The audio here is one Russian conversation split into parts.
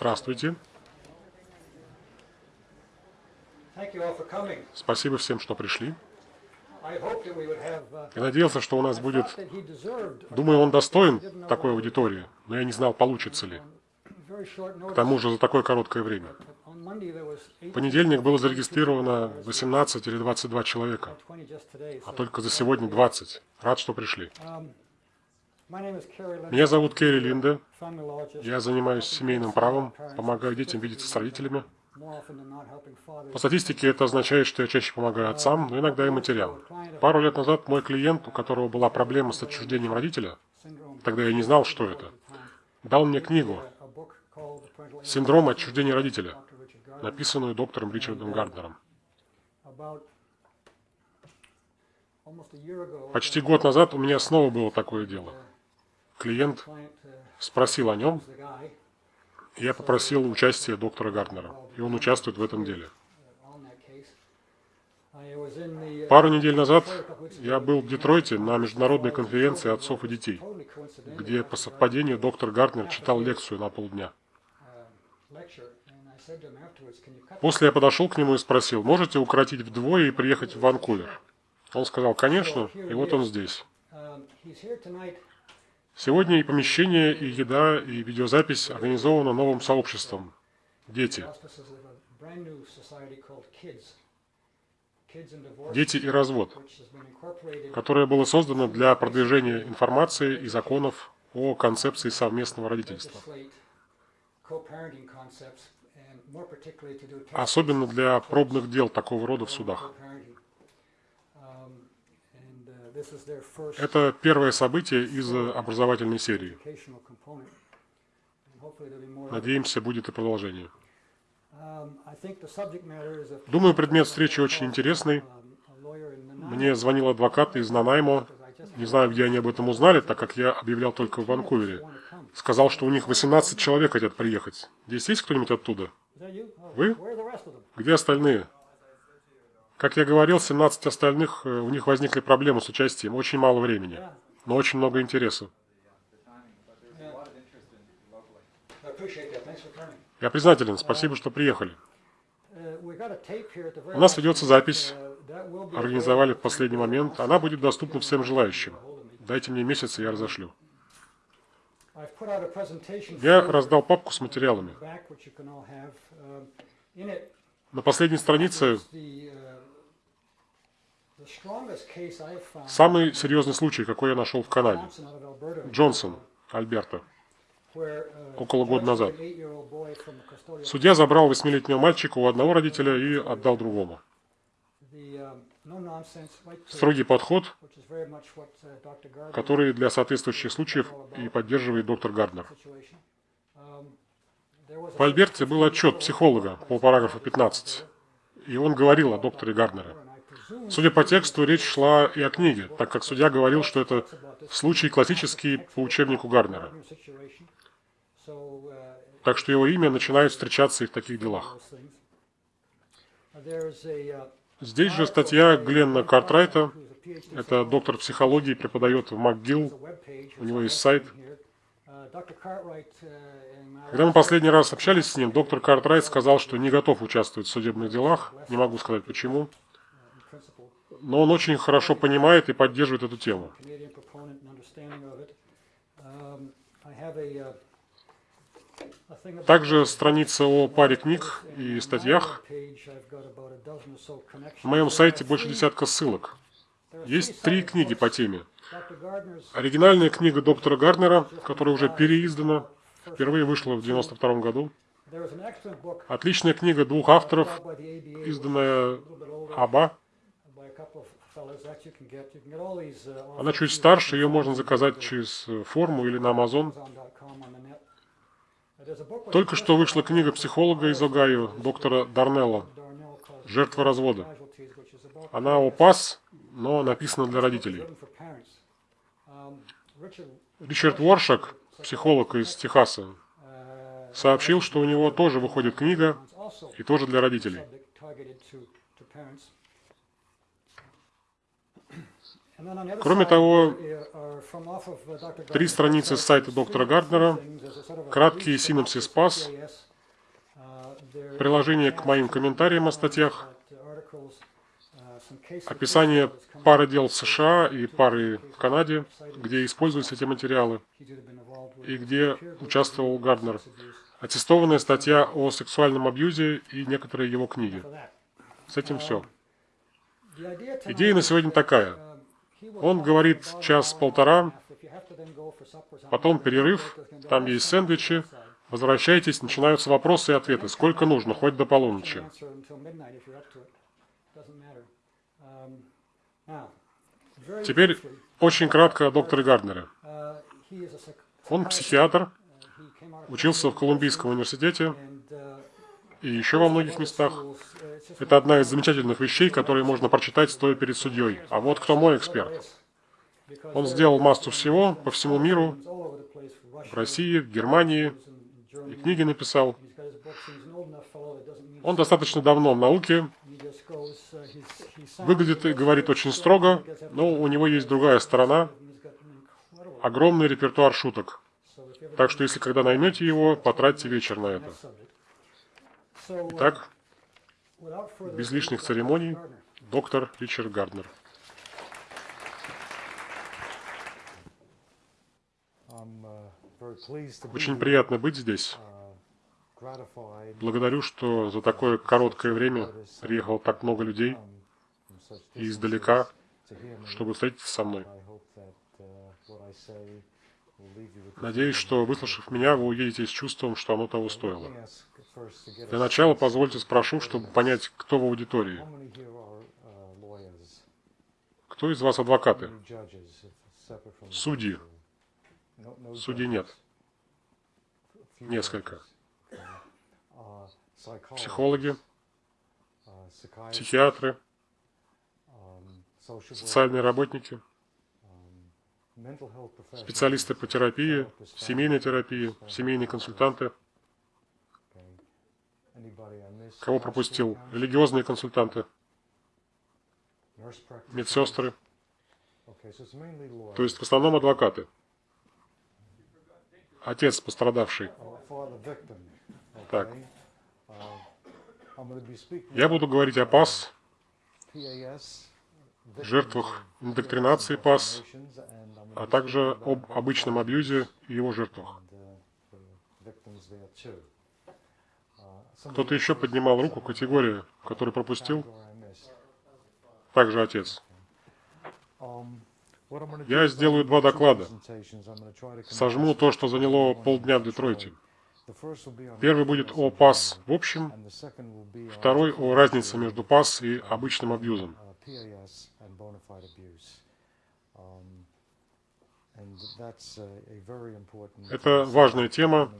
Здравствуйте. Спасибо всем, что пришли. Я надеялся, что у нас будет... Думаю, он достоин такой аудитории, но я не знал, получится ли. К тому же за такое короткое время. В понедельник было зарегистрировано 18 или 22 человека, а только за сегодня 20. Рад, что пришли. Меня зовут Керри Линда. Я занимаюсь семейным правом, помогаю детям видеться с родителями. По статистике это означает, что я чаще помогаю отцам, но иногда и матерям. Пару лет назад мой клиент, у которого была проблема с отчуждением родителя, тогда я не знал, что это, дал мне книгу «Синдром отчуждения родителя», написанную доктором Ричардом Гарднером. Почти год назад у меня снова было такое дело. Клиент спросил о нем, я попросил участия доктора Гарднера, и он участвует в этом деле. Пару недель назад я был в Детройте на международной конференции отцов и детей, где по совпадению доктор Гарднер читал лекцию на полдня. После я подошел к нему и спросил, можете укоротить вдвое и приехать в Ванкувер? Он сказал, конечно, и вот он здесь. Сегодня и помещение, и еда, и видеозапись организованы новым сообществом «Дети». «Дети и развод», которое было создано для продвижения информации и законов о концепции совместного родительства особенно для пробных дел такого рода в судах. Это первое событие из образовательной серии. Надеемся, будет и продолжение. Думаю, предмет встречи очень интересный. Мне звонил адвокат из Нанаймо. Не знаю, где они об этом узнали, так как я объявлял только в Ванкувере. Сказал, что у них 18 человек хотят приехать. Здесь есть кто-нибудь оттуда? Вы? Где остальные? Как я говорил, 17 остальных, э, у них возникли проблемы с участием. Очень мало времени, но очень много интереса. Я признателен. Спасибо, что приехали. У нас ведется запись. Организовали в последний момент. Она будет доступна всем желающим. Дайте мне месяц, и я разошлю. Я раздал папку с материалами. На последней странице самый серьезный случай, какой я нашел в Канаде. Джонсон, Альберта, около года назад. Судья забрал восьмилетнего мальчика у одного родителя и отдал другому. Строгий подход, который для соответствующих случаев и поддерживает доктор Гарднер. В Альберте был отчет психолога по параграфу 15, и он говорил о докторе Гарднере. Судя по тексту, речь шла и о книге, так как судья говорил, что это случай классический по учебнику Гарднера. Так что его имя начинает встречаться и в таких делах. Здесь же статья Гленна Картрайта. Это доктор психологии, преподает в МакГилл. У него есть сайт. Когда мы последний раз общались с ним, доктор Картрайт сказал, что не готов участвовать в судебных делах. Не могу сказать почему. Но он очень хорошо понимает и поддерживает эту тему. Также страница о паре книг и статьях. На моем сайте больше десятка ссылок. Есть три книги по теме. Оригинальная книга доктора Гарднера, которая уже переиздана, впервые вышла в 92 году. Отличная книга двух авторов, изданная Аба. Она чуть старше, ее можно заказать через форму или на Amazon. Только что вышла книга психолога из Огайо, доктора Дарнелла «Жертва развода». Она о ПАС, но написана для родителей. Ричард Воршак, психолог из Техаса, сообщил, что у него тоже выходит книга, и тоже для родителей. Кроме того, три страницы с сайта доктора Гарднера, краткий синопсис ПАС приложение к моим комментариям о статьях, описание пары дел в США и пары в Канаде, где используются эти материалы, и где участвовал Гарднер. Аттестованная статья о сексуальном абьюзе и некоторые его книги. С этим все. Идея на сегодня такая. Он говорит час-полтора, потом перерыв, там есть сэндвичи, возвращайтесь, начинаются вопросы и ответы. Сколько нужно, хоть до полуночи. Теперь очень кратко о докторе Гарднере. Он психиатр, учился в Колумбийском университете и еще во многих местах. Это одна из замечательных вещей, которые можно прочитать, стоя перед судьей. А вот кто мой эксперт. Он сделал массу всего по всему миру, в России, в Германии, и книги написал. Он достаточно давно в науке, выглядит и говорит очень строго, но у него есть другая сторона, огромный репертуар шуток. Так что, если когда наймете его, потратьте вечер на это. Итак, без лишних церемоний, доктор Ричард Гарднер. Очень приятно быть здесь. Благодарю, что за такое короткое время приехало так много людей и издалека, чтобы встретиться со мной. Надеюсь, что, выслушав меня, вы уедете с чувством, что оно того стоило. Для начала позвольте спрошу, чтобы понять, кто в аудитории. Кто из вас адвокаты? Судьи. Судей нет. Несколько. Психологи, психиатры, социальные работники, специалисты по терапии, семейной терапии, семейные консультанты. Кого пропустил? Религиозные консультанты, медсестры. То есть в основном адвокаты. Отец пострадавший. Так. Я буду говорить о ПАС, жертвах индоктринации ПАС, а также об обычном абьюзе и его жертвах. Кто-то еще поднимал руку категории, который пропустил? Также отец. Я сделаю два доклада. Сожму то, что заняло полдня в Детройте. Первый будет о ПАС в общем, второй о разнице между ПАС и обычным абьюзом. Это важная тема,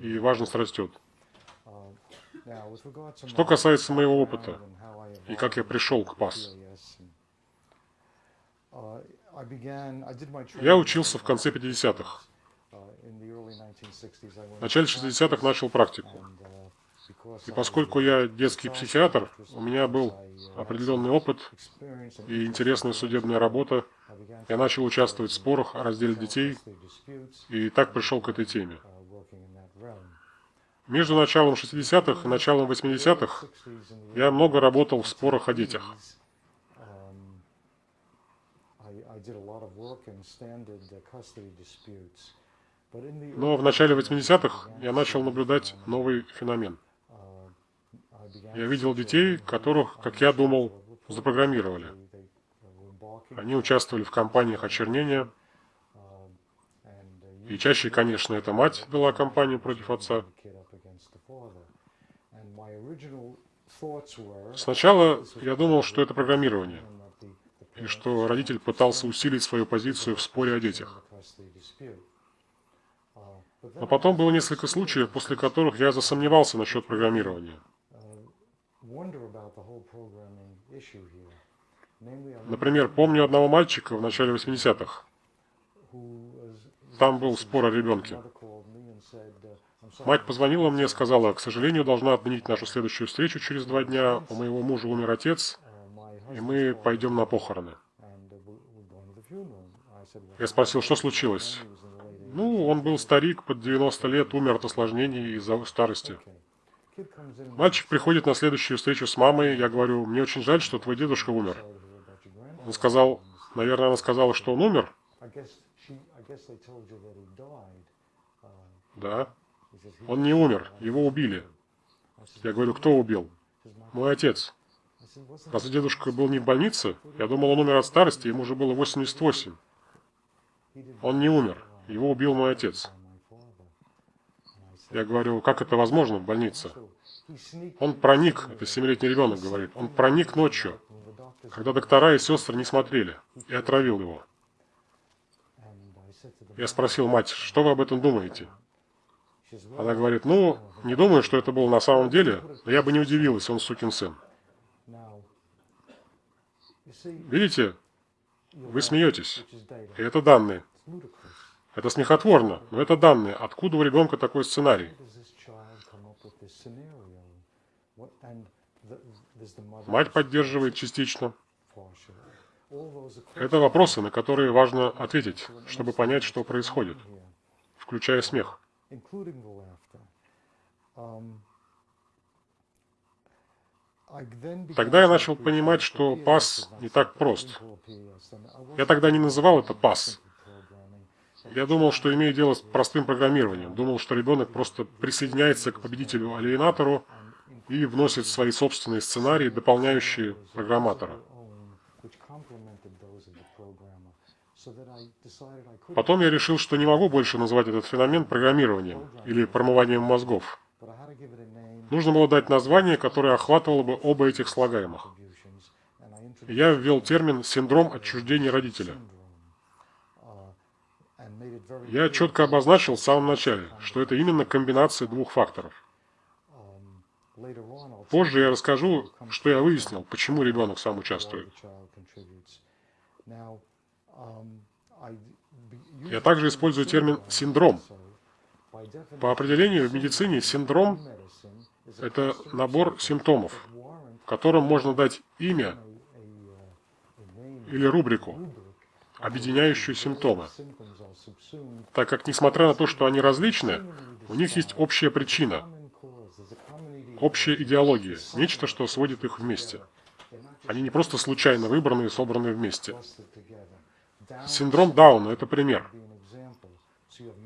и важность растет. Что касается моего опыта и как я пришел к ПАС. Я учился в конце 50-х. В начале 60-х начал практику. И поскольку я детский психиатр, у меня был определенный опыт и интересная судебная работа, я начал участвовать в спорах о разделе детей, и так пришел к этой теме. Между началом 60-х и началом 80-х я много работал в спорах о детях. Но в начале 80-х я начал наблюдать новый феномен. Я видел детей, которых, как я думал, запрограммировали. Они участвовали в кампаниях очернения. И чаще, конечно, эта мать вела кампанию против отца. Сначала я думал, что это программирование, и что родитель пытался усилить свою позицию в споре о детях. Но потом было несколько случаев, после которых я засомневался насчет программирования. Например, помню одного мальчика в начале 80-х. Там был спор о ребенке. Мать позвонила мне сказала, к сожалению, должна отменить нашу следующую встречу через два дня. У моего мужа умер отец, и мы пойдем на похороны. Я спросил, что случилось? Ну, он был старик, под 90 лет, умер от осложнений из-за старости. Мальчик приходит на следующую встречу с мамой. Я говорю, мне очень жаль, что твой дедушка умер. Он сказал, наверное, она сказала, что он умер. Да. Он не умер, его убили. Я говорю, кто убил? Мой отец. Разве дедушка был не в больнице? Я думал, он умер от старости, ему уже было 88. Он не умер, его убил мой отец. Я говорю, как это возможно в больнице? Он проник, это семилетний ребенок говорит, он проник ночью, когда доктора и сестры не смотрели, и отравил его. Я спросил мать, что вы об этом думаете? Она говорит, ну, не думаю, что это было на самом деле, но я бы не удивилась, он сукин сын. Видите, вы смеетесь, и это данные. Это смехотворно, но это данные. Откуда у ребенка такой сценарий? Мать поддерживает частично. Это вопросы, на которые важно ответить, чтобы понять, что происходит, включая смех. Тогда я начал понимать, что пас не так прост. Я тогда не называл это пас. Я думал, что имею дело с простым программированием. Думал, что ребенок просто присоединяется к победителю-алиенатору и вносит свои собственные сценарии, дополняющие программатора. Потом я решил, что не могу больше называть этот феномен программированием или промыванием мозгов. Нужно было дать название, которое охватывало бы оба этих слагаемых. Я ввел термин «синдром отчуждения родителя». Я четко обозначил в самом начале, что это именно комбинация двух факторов. Позже я расскажу, что я выяснил, почему ребенок сам участвует. Я также использую термин «синдром». По определению в медицине синдром – это набор симптомов, которым можно дать имя или рубрику, объединяющую симптомы. Так как, несмотря на то, что они различны, у них есть общая причина, общая идеология, нечто, что сводит их вместе. Они не просто случайно выбраны и собраны вместе. Синдром Дауна – это пример.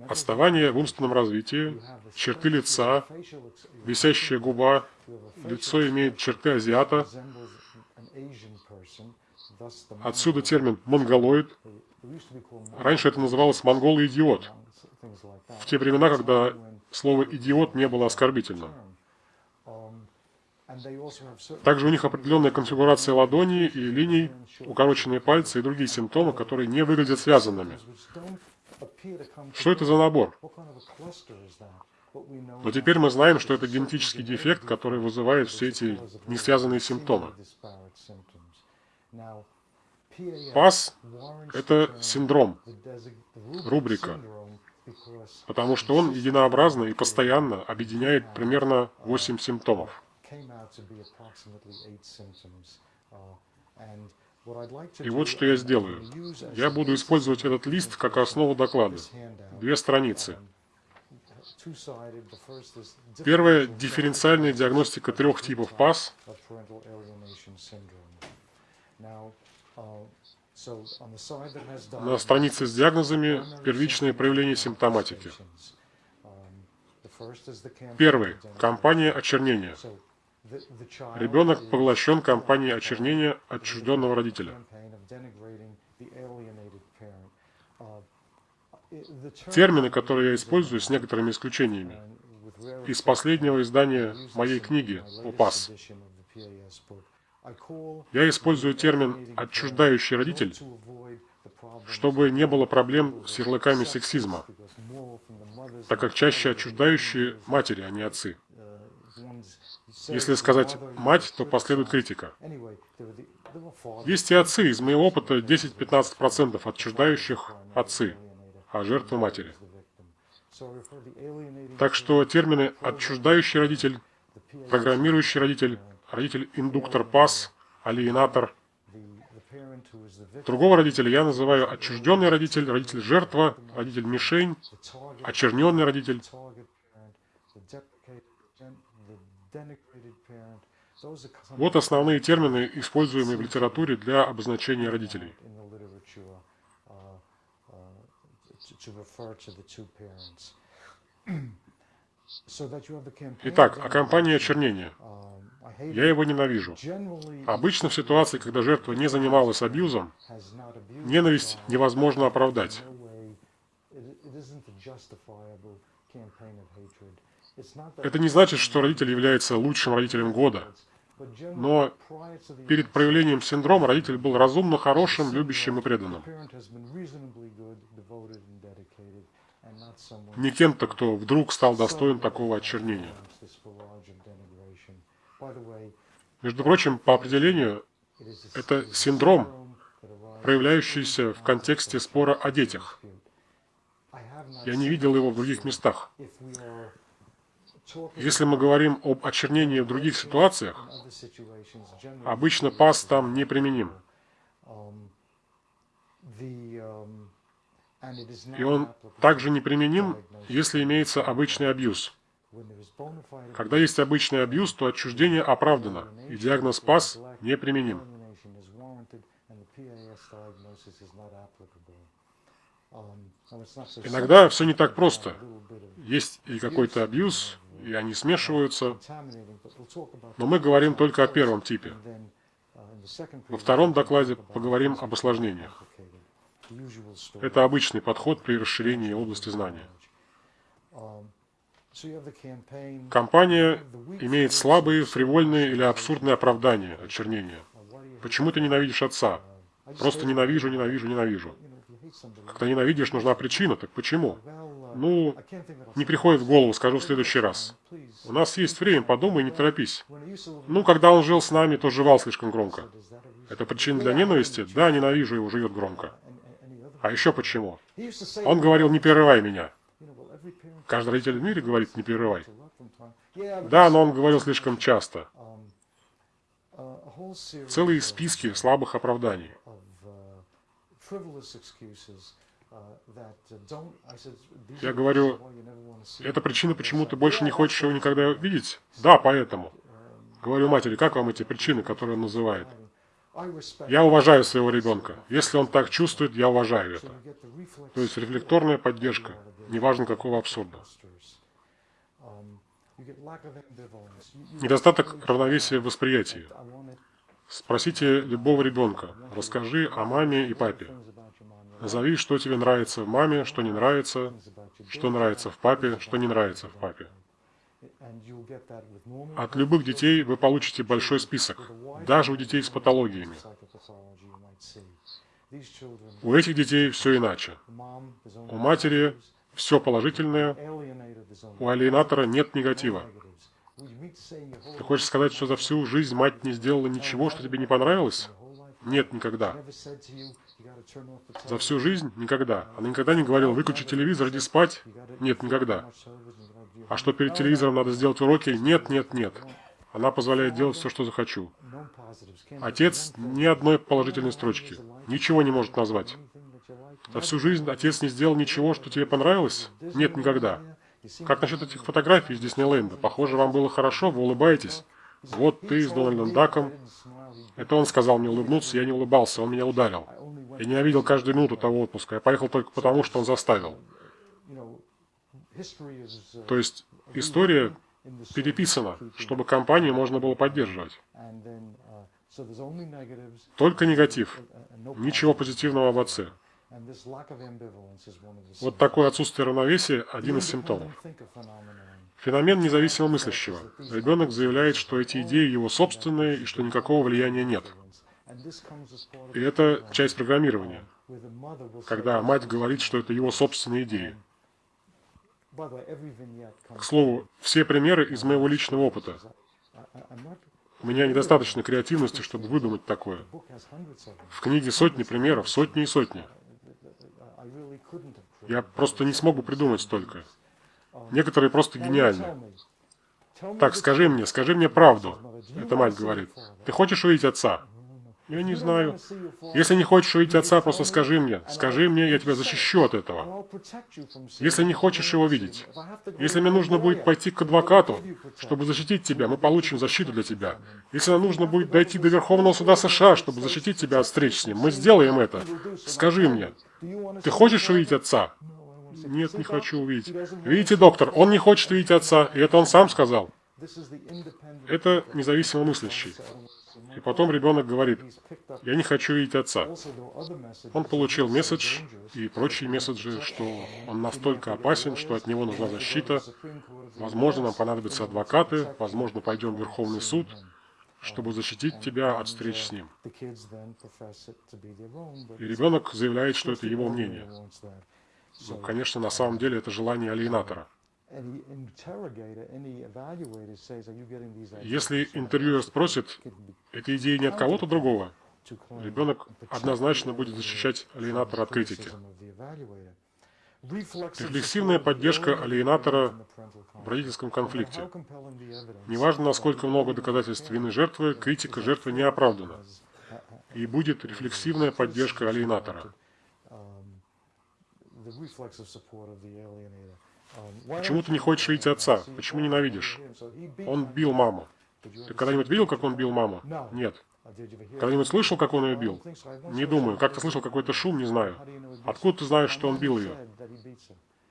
Отставание в умственном развитии, черты лица, висящая губа, лицо имеет черты азиата. Отсюда термин «монголоид». Раньше это называлось «монголо-идиот». В те времена, когда слово «идиот» не было оскорбительным. Также у них определенная конфигурация ладоней и линий, укороченные пальцы и другие симптомы, которые не выглядят связанными. Что это за набор? Но теперь мы знаем, что это генетический дефект, который вызывает все эти несвязанные симптомы. ПАС – это синдром, рубрика, потому что он единообразно и постоянно объединяет примерно 8 симптомов. И вот что я сделаю. Я буду использовать этот лист как основу доклада. Две страницы. Первая – дифференциальная диагностика трех типов ПАС. На странице с диагнозами первичные проявления симптоматики. Первый – кампания очернения. Ребенок поглощен кампанией очернения отчужденного родителя. Термины, которые я использую, с некоторыми исключениями. Из последнего издания моей книги «УПАС». Я использую термин «отчуждающий родитель», чтобы не было проблем с ярлыками сексизма, так как чаще отчуждающие матери, а не отцы. Если сказать «мать», то последует критика. Есть и отцы. Из моего опыта 10-15% отчуждающих отцы, а жертвы матери. Так что термины «отчуждающий родитель», «программирующий родитель», «родитель-индуктор пас», «алиенатор». Другого родителя я называю отчужденный родитель, родитель-жертва, родитель-мишень, очерненный родитель. Вот основные термины, используемые в литературе для обозначения родителей. Итак, о кампании очернения. Я его ненавижу. Обычно в ситуации, когда жертва не занималась абьюзом, ненависть невозможно оправдать. Это не значит, что родитель является лучшим родителем года. Но перед проявлением синдрома родитель был разумно хорошим, любящим и преданным. Не кем-то, кто вдруг стал достоин такого очернения. Между прочим, по определению, это синдром, проявляющийся в контексте спора о детях. Я не видел его в других местах. Если мы говорим об очернении в других ситуациях, обычно пас там неприменим. И он также неприменим, если имеется обычный абьюз. Когда есть обычный абьюз, то отчуждение оправдано, и диагноз ПАС неприменим. Иногда все не так просто. Есть и какой-то абьюз, и они смешиваются. Но мы говорим только о первом типе. Во втором докладе поговорим об осложнениях. Это обычный подход при расширении области знания. Компания имеет слабые, фривольные или абсурдные оправдания очернения. Почему ты ненавидишь отца? Просто ненавижу, ненавижу, ненавижу. Когда ненавидишь, нужна причина, так почему? Ну, не приходит в голову, скажу в следующий раз. У нас есть время, подумай, не торопись. Ну, когда он жил с нами, то жевал слишком громко. Это причина для ненависти? Да, ненавижу его, живет громко. А еще почему? Он говорил, не прерывай меня. Каждый родитель в мире говорит, не прерывай. Да, но он говорил слишком часто. Целые списки слабых оправданий. Я говорю, это причина, почему ты больше не хочешь его никогда видеть? Да, поэтому. Говорю матери, как вам эти причины, которые он называет? Я уважаю своего ребенка. Если он так чувствует, я уважаю это. То есть рефлекторная поддержка, неважно какого абсурда. Недостаток равновесия в восприятии. Спросите любого ребенка, расскажи о маме и папе. Назови, что тебе нравится в маме, что не нравится, что нравится в папе, что не нравится в папе. От любых детей вы получите большой список, даже у детей с патологиями. У этих детей все иначе. У матери все положительное, у алиенатора нет негатива. Ты хочешь сказать, что за всю жизнь мать не сделала ничего, что тебе не понравилось? Нет, никогда. За всю жизнь? Никогда. Она никогда не говорила, выключи телевизор, иди спать? Нет, никогда. А что перед телевизором надо сделать уроки? Нет, нет, нет. Она позволяет делать все, что захочу. Отец ни одной положительной строчки. Ничего не может назвать. За всю жизнь отец не сделал ничего, что тебе понравилось? Нет, никогда. Как насчет этих фотографий из Диснейленда? Похоже, вам было хорошо, вы улыбаетесь. Вот ты с Дональдом Даком. Это он сказал мне улыбнуться, я не улыбался, он меня ударил. Я ненавидел каждую минуту того отпуска. Я поехал только потому, что он заставил. То есть история переписана, чтобы компанию можно было поддерживать. Только негатив. Ничего позитивного об отце. Вот такое отсутствие равновесия – один из симптомов. Феномен независимо мыслящего. Ребенок заявляет, что эти идеи его собственные и что никакого влияния нет. И это часть программирования, когда мать говорит, что это его собственные идеи. К слову, все примеры из моего личного опыта. У меня недостаточно креативности, чтобы выдумать такое. В книге сотни примеров, сотни и сотни. Я просто не смогу придумать столько. Некоторые просто гениальны. Так, скажи мне, скажи мне правду. Это мать говорит. Ты хочешь увидеть отца? Я не знаю. Если не хочешь увидеть отца, просто скажи мне. Скажи мне, я тебя защищу от этого. Если не хочешь его видеть. Если мне нужно будет пойти к адвокату, чтобы защитить тебя, мы получим защиту для тебя. Если нам нужно будет дойти до Верховного суда США, чтобы защитить тебя от встреч с ним, мы сделаем это. Скажи мне. Ты хочешь увидеть отца? Нет, не хочу увидеть. Видите, доктор, он не хочет видеть отца, и это он сам сказал. Это независимо мыслящий. И потом ребенок говорит, я не хочу видеть отца. Он получил месседж и прочие месседжи, что он настолько опасен, что от него нужна защита. Возможно, нам понадобятся адвокаты, возможно, пойдем в Верховный суд, чтобы защитить тебя от встреч с ним. И ребенок заявляет, что это его мнение. Ну, конечно, на самом деле это желание алиенатора. Если интервьюер спросит, эта идея не от кого-то другого, ребенок однозначно будет защищать алиенатора от критики. Рефлексивная поддержка алиенатора в родительском конфликте. Неважно, насколько много доказательств вины жертвы, критика жертвы не оправдана. И будет рефлексивная поддержка алиенатора. Почему ты не хочешь видеть отца? Почему ненавидишь? Он бил маму. Ты когда-нибудь видел, как он бил маму? Нет. Когда-нибудь слышал, как он ее бил? Не думаю. Как ты слышал какой-то шум? Не знаю. Откуда ты знаешь, что он бил ее?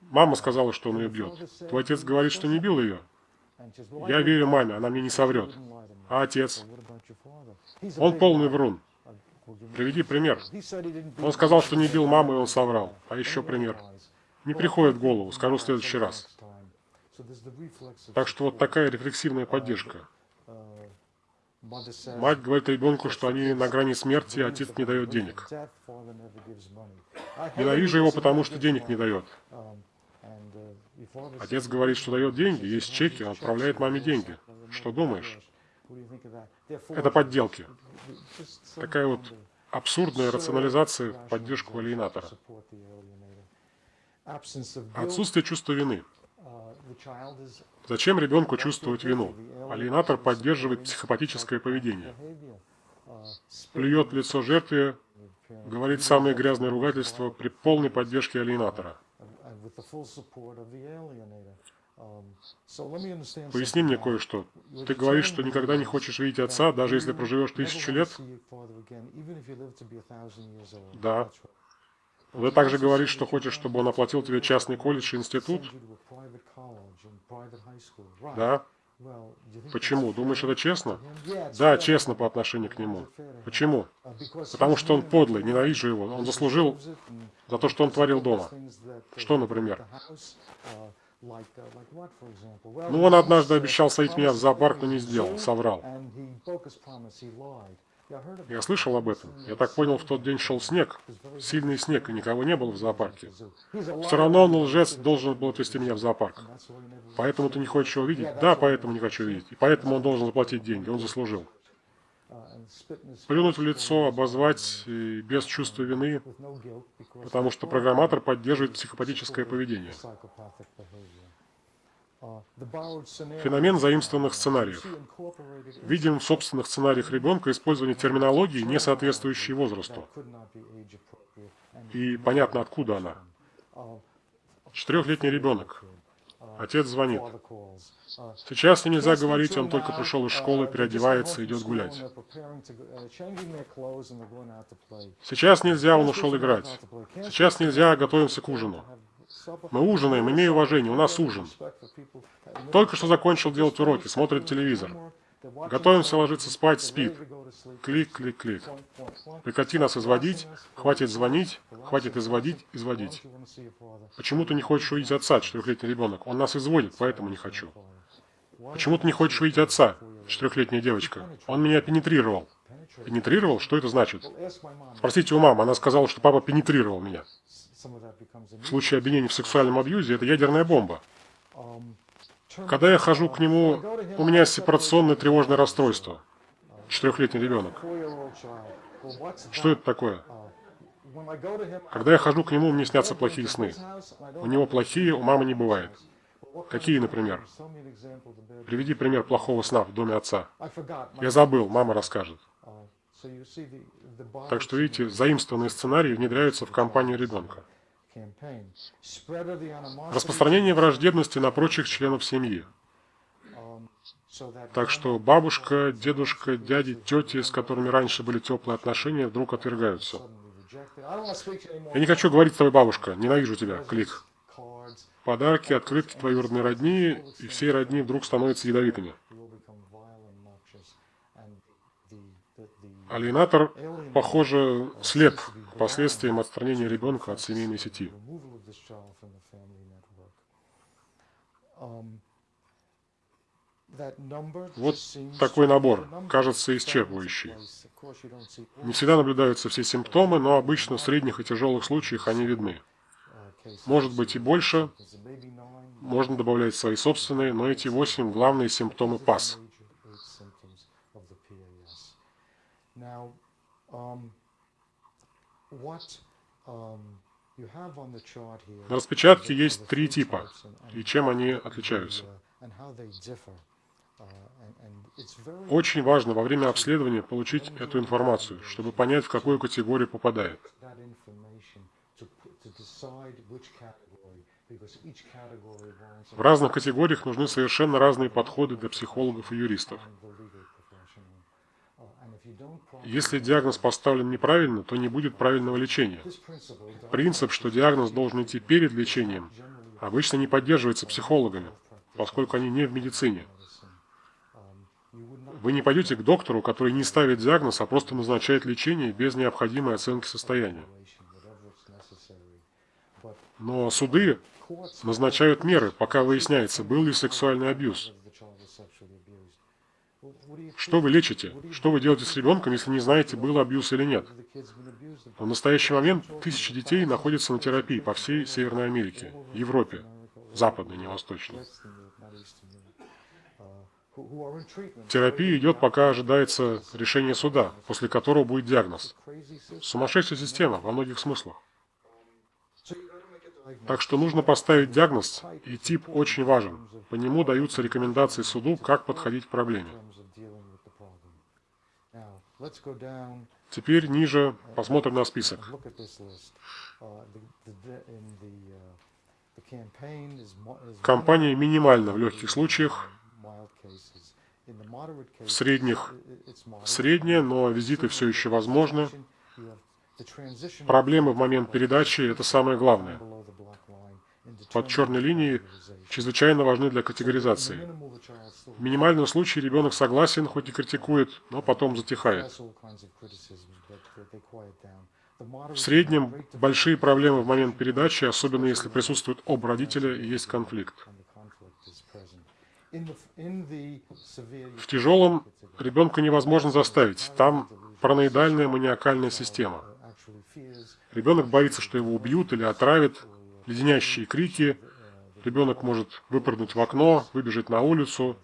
Мама сказала, что он ее бьет. Твой отец говорит, что не бил ее. Я верю маме, она мне не соврет. А отец? Он полный врун. Приведи пример. Он сказал, что не бил маму, и он соврал. А еще пример не приходит в голову, скажу в следующий раз. Так что вот такая рефлексивная поддержка. Мать говорит ребенку, что они на грани смерти, а отец не дает денег. Ненавижу его, потому что денег не дает. Отец говорит, что дает деньги, есть чеки, он отправляет маме деньги. Что думаешь? Это подделки. Такая вот абсурдная рационализация в поддержку алиенатора. Отсутствие чувства вины. Зачем ребенку чувствовать вину? Алиенатор поддерживает психопатическое поведение. Плюет в лицо жертве, говорит самые грязные ругательства при полной поддержке алиенатора. Поясни мне кое-что. Ты говоришь, что никогда не хочешь видеть отца, даже если проживешь тысячу лет? Да. Вы также говоришь, что хочешь, чтобы он оплатил тебе частный колледж и институт? Да? Почему? Думаешь, это честно? Да, честно по отношению к нему. Почему? Потому что он подлый, ненавижу его. Он заслужил за то, что он творил дома. Что, например? Ну, он однажды обещал садить меня в зоопарк, но не сделал, соврал. Я слышал об этом. Я так понял, в тот день шел снег, сильный снег, и никого не было в зоопарке. Все равно он, лжец, должен был отвезти меня в зоопарк. Поэтому ты не хочешь его видеть? Да, поэтому не хочу видеть. И поэтому он должен заплатить деньги, он заслужил. Плюнуть в лицо, обозвать и без чувства вины, потому что программатор поддерживает психопатическое поведение. Феномен заимствованных сценариев. Видим в собственных сценариях ребенка использование терминологии, не соответствующей возрасту. И понятно, откуда она. Четырехлетний ребенок. Отец звонит. Сейчас нельзя говорить, он только пришел из школы, переодевается, идет гулять. Сейчас нельзя, он ушел играть. Сейчас нельзя, готовимся к ужину. Мы ужинаем, имею уважение, у нас ужин. Только что закончил делать уроки, смотрит телевизор. Готовимся ложиться спать, спит. Клик, клик, клик. Прекрати нас изводить, хватит звонить, хватит изводить, изводить. Почему ты не хочешь увидеть отца, четырехлетний ребенок? Он нас изводит, поэтому не хочу. Почему ты не хочешь увидеть отца, четырехлетняя девочка? Он меня пенетрировал. Пенетрировал? Что это значит? Спросите у мамы, она сказала, что папа пенетрировал меня. В случае обвинения в сексуальном абьюзе это ядерная бомба. Когда я хожу к нему, у меня сепарационное тревожное расстройство. Четырехлетний ребенок. Что это такое? Когда я хожу к нему, мне снятся плохие сны. У него плохие, у мамы не бывает. Какие, например? Приведи пример плохого сна в доме отца. Я забыл, мама расскажет. Так что, видите, заимствованные сценарии внедряются в компанию ребенка. Распространение враждебности на прочих членов семьи. Так что бабушка, дедушка, дяди, тети, с которыми раньше были теплые отношения, вдруг отвергаются. Я не хочу говорить с тобой, бабушка, ненавижу тебя, клик. Подарки, открытки твоей родной родни, и всей родни вдруг становятся ядовитыми. Алиенатор, похоже, слеп к последствиям отстранения ребенка от семейной сети. Вот такой набор, кажется исчерпывающий. Не всегда наблюдаются все симптомы, но обычно в средних и тяжелых случаях они видны. Может быть и больше, можно добавлять свои собственные, но эти восемь главные симптомы ПАС. На распечатке есть три типа, и чем они отличаются. Очень важно во время обследования получить эту информацию, чтобы понять, в какую категорию попадает. В разных категориях нужны совершенно разные подходы для психологов и юристов. Если диагноз поставлен неправильно, то не будет правильного лечения. Принцип, что диагноз должен идти перед лечением, обычно не поддерживается психологами, поскольку они не в медицине. Вы не пойдете к доктору, который не ставит диагноз, а просто назначает лечение без необходимой оценки состояния. Но суды назначают меры, пока выясняется, был ли сексуальный абьюз. Что вы лечите? Что вы делаете с ребенком, если не знаете, был абьюз или нет? В настоящий момент тысячи детей находятся на терапии по всей Северной Америке, Европе, западной, не восточной. Терапия идет, пока ожидается решение суда, после которого будет диагноз. Сумасшедшая система во многих смыслах. Так что нужно поставить диагноз, и тип очень важен. По нему даются рекомендации суду, как подходить к проблеме. Теперь ниже посмотрим на список. Компания минимальна в легких случаях, в средних средняя, но визиты все еще возможны. Проблемы в момент передачи – это самое главное. Под черной линией чрезвычайно важны для категоризации. В минимальном случае ребенок согласен, хоть и критикует, но потом затихает. В среднем большие проблемы в момент передачи, особенно если присутствует оба родителя и есть конфликт. В тяжелом ребенка невозможно заставить. Там параноидальная маниакальная система. Ребенок боится, что его убьют или отравят, леденящие крики. Ребенок может выпрыгнуть в окно, выбежать на улицу.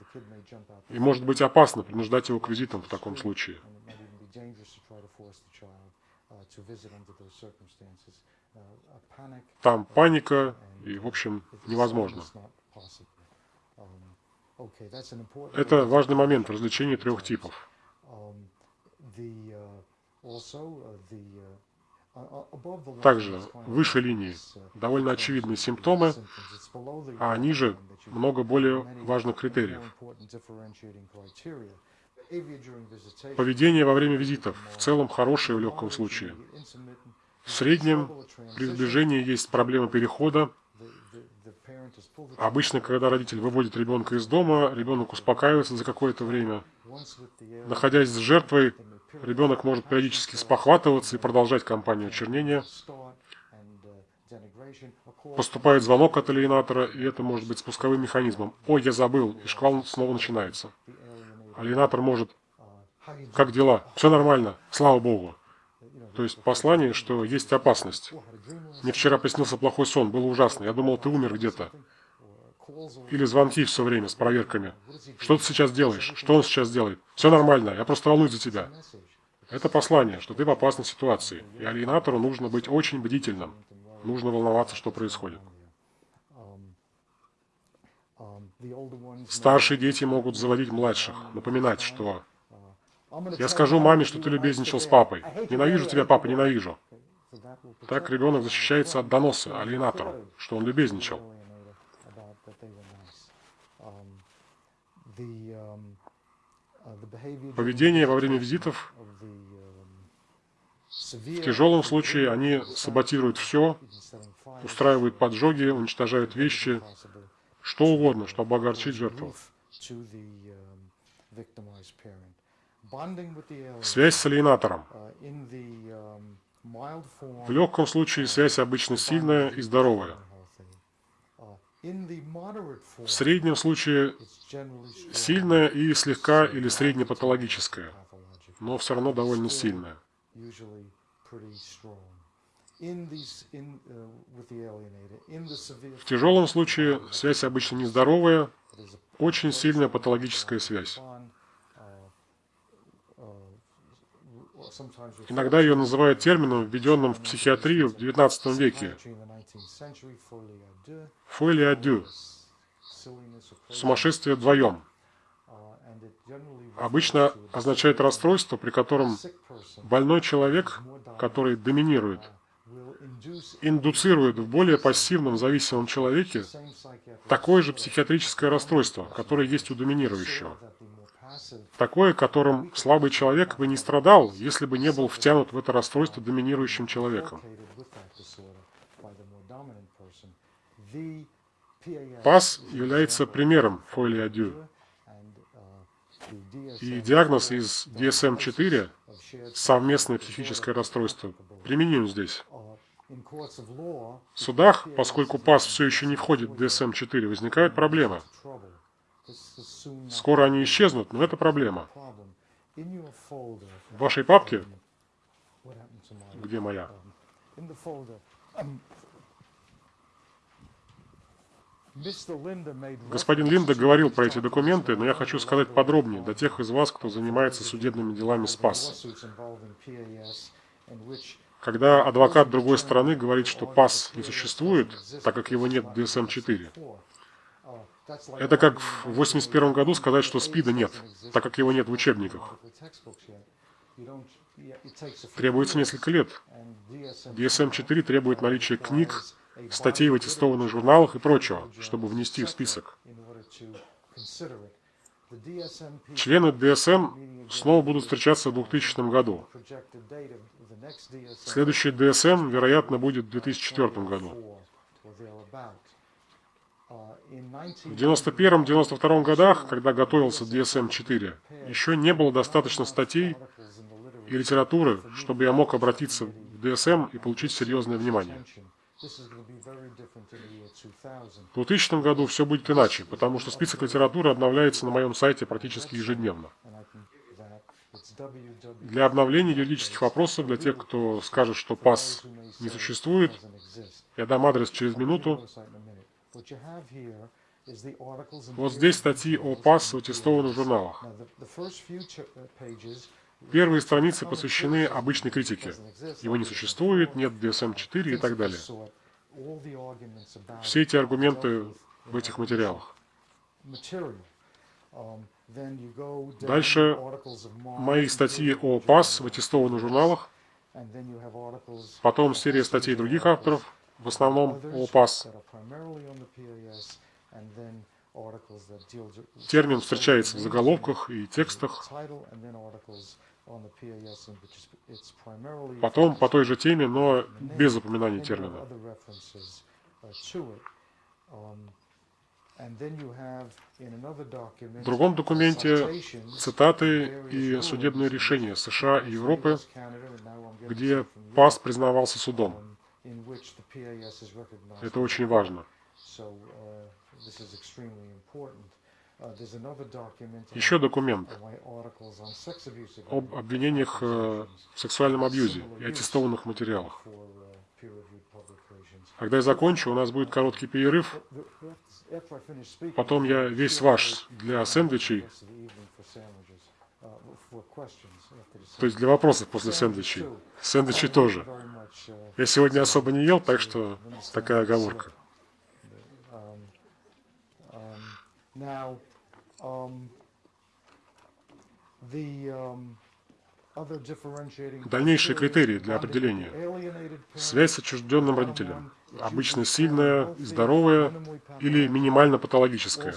И может быть опасно принуждать его к визитам в таком случае. Там паника, и, в общем, невозможно. Это важный момент в развлечении трех типов. Также выше линии довольно очевидные симптомы, а ниже много более важных критериев. Поведение во время визитов в целом хорошее в легком случае. В среднем при сближении есть проблема перехода, Обычно, когда родитель выводит ребенка из дома, ребенок успокаивается за какое-то время. Находясь с жертвой, ребенок может периодически спохватываться и продолжать кампанию очернения. Поступает звонок от алиенатора, и это может быть спусковым механизмом. «Ой, я забыл», и шквал снова начинается. Алиенатор может «Как дела? Все нормально, слава Богу». То есть послание, что есть опасность. Мне вчера приснился плохой сон, было ужасно. Я думал, ты умер где-то. Или звонки все время с проверками. Что ты сейчас делаешь? Что он сейчас делает? Все нормально, я просто волнуюсь за тебя. Это послание, что ты в опасной ситуации. И алиенатору нужно быть очень бдительным. Нужно волноваться, что происходит. Старшие дети могут заводить младших, напоминать, что Я скажу маме, что ты любезничал с папой. Ненавижу тебя, папа, ненавижу. Так ребенок защищается от доноса алиенатору, что он любезничал. Поведение во время визитов в тяжелом случае они саботируют все, устраивают поджоги, уничтожают вещи, что угодно, чтобы огорчить жертву. Связь с алиенатором. В легком случае связь обычно сильная и здоровая. В среднем случае сильная и слегка или среднепатологическая, но все равно довольно сильная. В тяжелом случае связь обычно нездоровая, очень сильная патологическая связь. Иногда ее называют термином, введенным в психиатрию в XIX веке. Фоли дю. Сумасшествие вдвоем. Обычно означает расстройство, при котором больной человек, который доминирует, индуцирует в более пассивном зависимом человеке такое же психиатрическое расстройство, которое есть у доминирующего. Такое, которым слабый человек бы не страдал, если бы не был втянут в это расстройство доминирующим человеком. ПАС является примером фолиадю. И диагноз из DSM-4, совместное психическое расстройство, применим здесь. В судах, поскольку ПАС все еще не входит в DSM-4, возникают проблемы. Скоро они исчезнут, но это проблема. В вашей папке, где моя, Господин Линда говорил про эти документы, но я хочу сказать подробнее для тех из вас, кто занимается судебными делами СПАС. Когда адвокат другой стороны говорит, что ПАС не существует, так как его нет в DSM-4, это как в 81 году сказать, что СПИДа нет, так как его нет в учебниках. Требуется несколько лет. DSM-4 требует наличия книг, статей в аттестованных журналах и прочего, чтобы внести в список. Члены DSM снова будут встречаться в 2000 году. Следующий DSM, вероятно, будет в 2004 году. В 91-92 годах, когда готовился DSM-4, еще не было достаточно статей и литературы, чтобы я мог обратиться в DSM и получить серьезное внимание. В 2000 году все будет иначе, потому что список литературы обновляется на моем сайте практически ежедневно. Для обновления юридических вопросов, для тех, кто скажет, что ПАС не существует, я дам адрес через минуту. Вот здесь статьи о ПАС в аттестованных журналах. Первые страницы посвящены обычной критике. Его не существует, нет DSM-4 и так далее. Все эти аргументы в этих материалах. Дальше мои статьи о ПАС в аттестованных журналах, потом серия статей других авторов, в основном о ПАС. Термин встречается в заголовках и текстах. Потом по той же теме, но без упоминания термина. В другом документе цитаты и судебные решения США и Европы, где ПАС признавался судом. Это очень важно. Еще документ об обвинениях э, в сексуальном абьюзе и аттестованных материалах. Когда я закончу, у нас будет короткий перерыв. Потом я весь ваш для сэндвичей, то есть для вопросов после сэндвичей. Сэндвичи тоже. Я сегодня особо не ел, так что такая оговорка. Now, um, um, Дальнейшие критерии для определения. Связь с отчужденным родителем. Обычно сильная здоровая или минимально патологическая.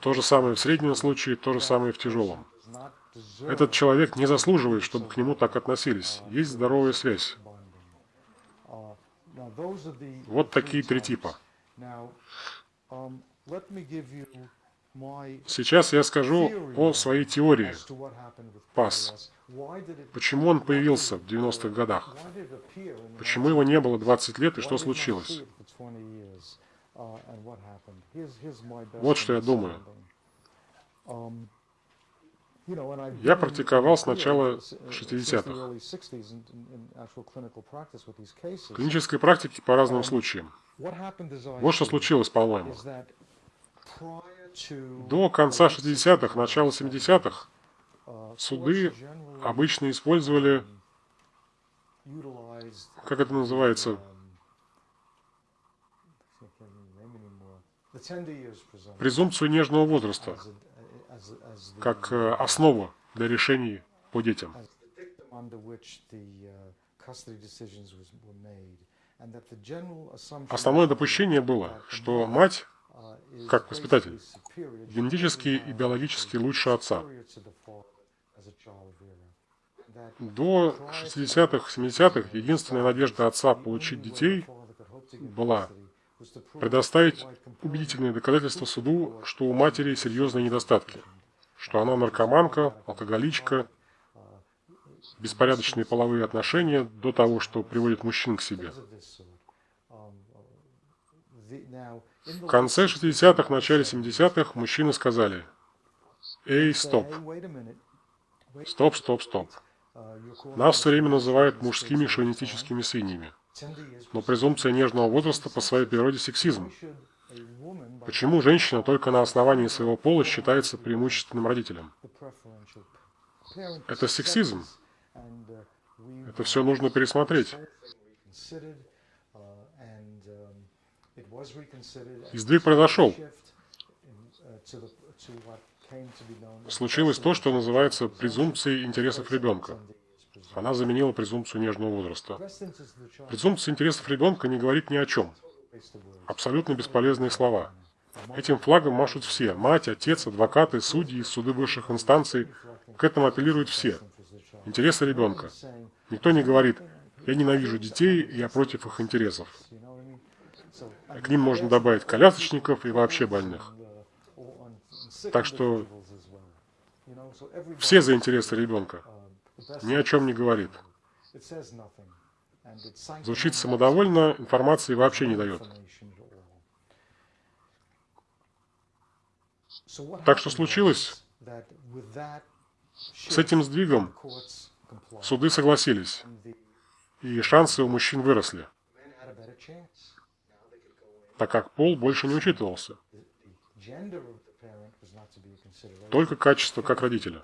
То же самое в среднем случае, то же самое в тяжелом. Этот человек не заслуживает, чтобы к нему так относились. Есть здоровая связь. Вот такие три типа. Сейчас я скажу о своей теории ПАС. Почему он появился в 90-х годах? Почему его не было 20 лет и что случилось? Вот что я думаю. Я практиковал с начала 60-х. В клинической практике по разным случаям. Вот что случилось, по-моему. До конца 60-х, начала 70-х суды обычно использовали, как это называется, презумпцию нежного возраста как э, основу для решений по детям. Основное допущение было, что мать, как воспитатель, генетически и биологически лучше отца. До 60-х, 70-х единственная надежда отца получить детей была предоставить убедительные доказательства суду, что у матери серьезные недостатки, что она наркоманка, алкоголичка, беспорядочные половые отношения до того, что приводит мужчин к себе. В конце 60-х, начале 70-х мужчины сказали, «Эй, стоп! Стоп, стоп, стоп! Нас все время называют мужскими шовинистическими свиньями. Но презумпция нежного возраста по своей природе сексизм. Почему женщина только на основании своего пола считается преимущественным родителем? Это сексизм. Это все нужно пересмотреть. Сдвиг произошел. Случилось то, что называется презумпцией интересов ребенка. Она заменила презумпцию нежного возраста. Презумпция интересов ребенка не говорит ни о чем. Абсолютно бесполезные слова. Этим флагом машут все. Мать, отец, адвокаты, судьи, суды высших инстанций. К этому апеллируют все. Интересы ребенка. Никто не говорит, я ненавижу детей, я против их интересов. К ним можно добавить колясочников и вообще больных. Так что все за интересы ребенка. Ни о чем не говорит. Звучит самодовольно, информации вообще не дает. Так что случилось? С этим сдвигом суды согласились, и шансы у мужчин выросли, так как пол больше не учитывался. Только качество как родителя.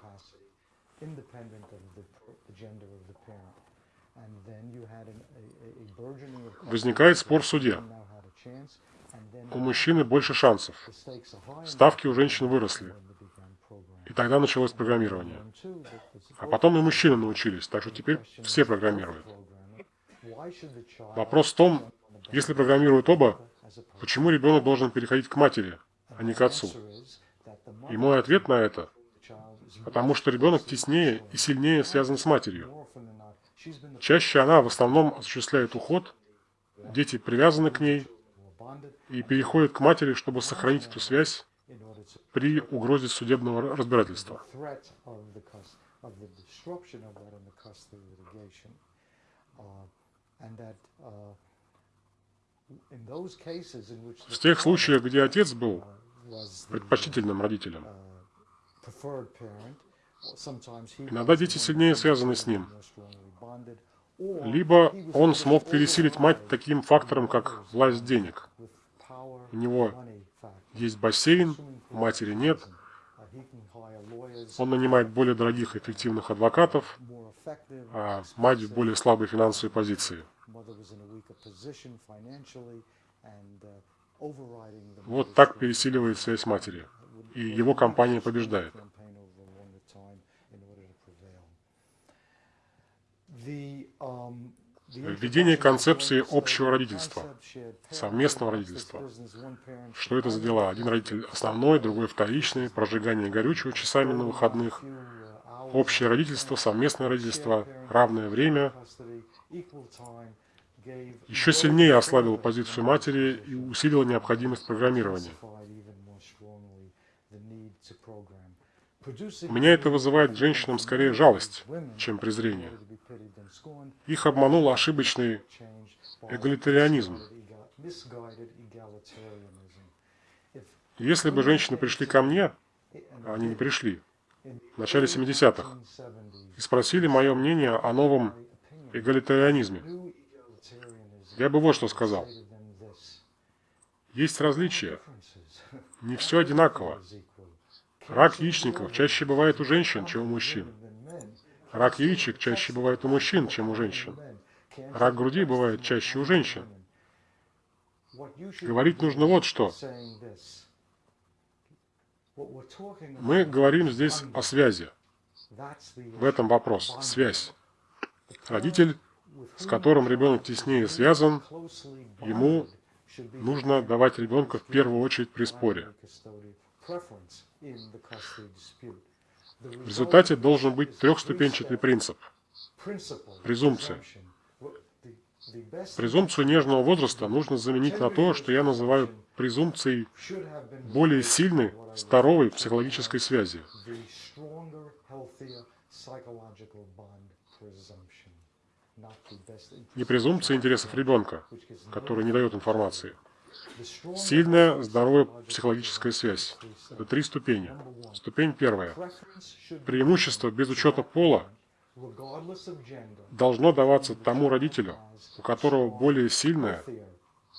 Возникает спор в суде. У мужчины больше шансов. Ставки у женщин выросли. И тогда началось программирование. А потом и мужчины научились, так что теперь все программируют. Вопрос в том, если программируют оба, почему ребенок должен переходить к матери, а не к отцу? И мой ответ на это – потому что ребенок теснее и сильнее связан с матерью. Чаще она в основном осуществляет уход, дети привязаны к ней и переходят к матери, чтобы сохранить эту связь при угрозе судебного разбирательства. В тех случаях, где отец был предпочтительным родителем, иногда дети сильнее связаны с ним, либо он смог пересилить мать таким фактором, как власть денег. У него есть бассейн, матери нет, он нанимает более дорогих эффективных адвокатов, а мать в более слабой финансовой позиции. Вот так пересиливает связь матери, и его компания побеждает. Введение концепции общего родительства, совместного родительства. Что это за дела? Один родитель основной, другой вторичный, прожигание горючего часами на выходных, общее родительство, совместное родительство, равное время. Еще сильнее ослабил позицию матери и усилил необходимость программирования. Меня это вызывает женщинам скорее жалость, чем презрение. Их обманул ошибочный эгалитарианизм. Если бы женщины пришли ко мне, а они не пришли, в начале 70-х, и спросили мое мнение о новом эгалитарианизме, я бы вот что сказал. Есть различия. Не все одинаково. Рак яичников чаще бывает у женщин, чем у мужчин. Рак яичек чаще бывает у мужчин, чем у женщин. Рак груди бывает чаще у женщин. Говорить нужно вот что. Мы говорим здесь о связи. В этом вопрос. Связь. Родитель, с которым ребенок теснее связан, ему нужно давать ребенка в первую очередь при споре. В результате должен быть трехступенчатый принцип. Презумпция. Презумпцию нежного возраста нужно заменить на то, что я называю презумпцией более сильной, здоровой психологической связи. Не презумпция интересов ребенка, который не дает информации, Сильная, здоровая психологическая связь. Это три ступени. Ступень первая. Преимущество без учета пола должно даваться тому родителю, у которого более сильная,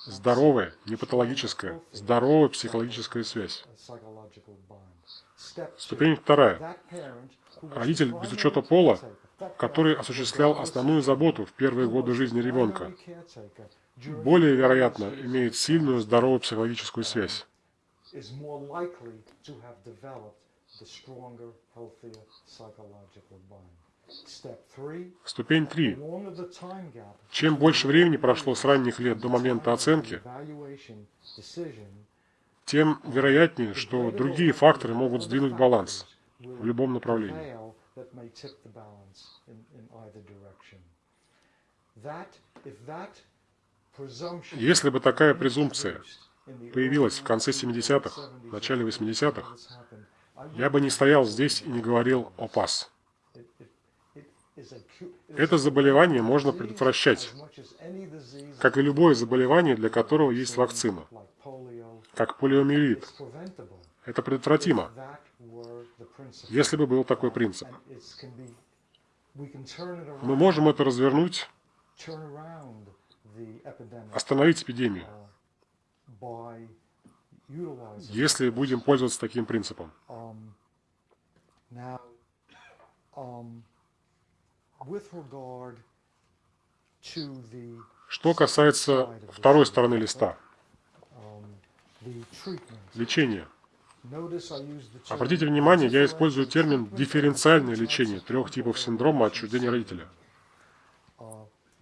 здоровая, не патологическая, здоровая психологическая связь. Ступень вторая. Родитель без учета пола, который осуществлял основную заботу в первые годы жизни ребенка, более вероятно имеет сильную здоровую психологическую связь. Ступень 3. Чем больше времени прошло с ранних лет до момента оценки, тем вероятнее, что другие факторы могут сдвинуть баланс в любом направлении. Если бы такая презумпция появилась в конце 70-х, начале 80-х, я бы не стоял здесь и не говорил о ПАС. Это заболевание можно предотвращать, как и любое заболевание, для которого есть вакцина, как полиомиелит. Это предотвратимо, если бы был такой принцип. Мы можем это развернуть остановить эпидемию, если будем пользоваться таким принципом. Что касается второй стороны листа, лечение. Обратите внимание, я использую термин «дифференциальное лечение» трех типов синдрома отчуждения родителя –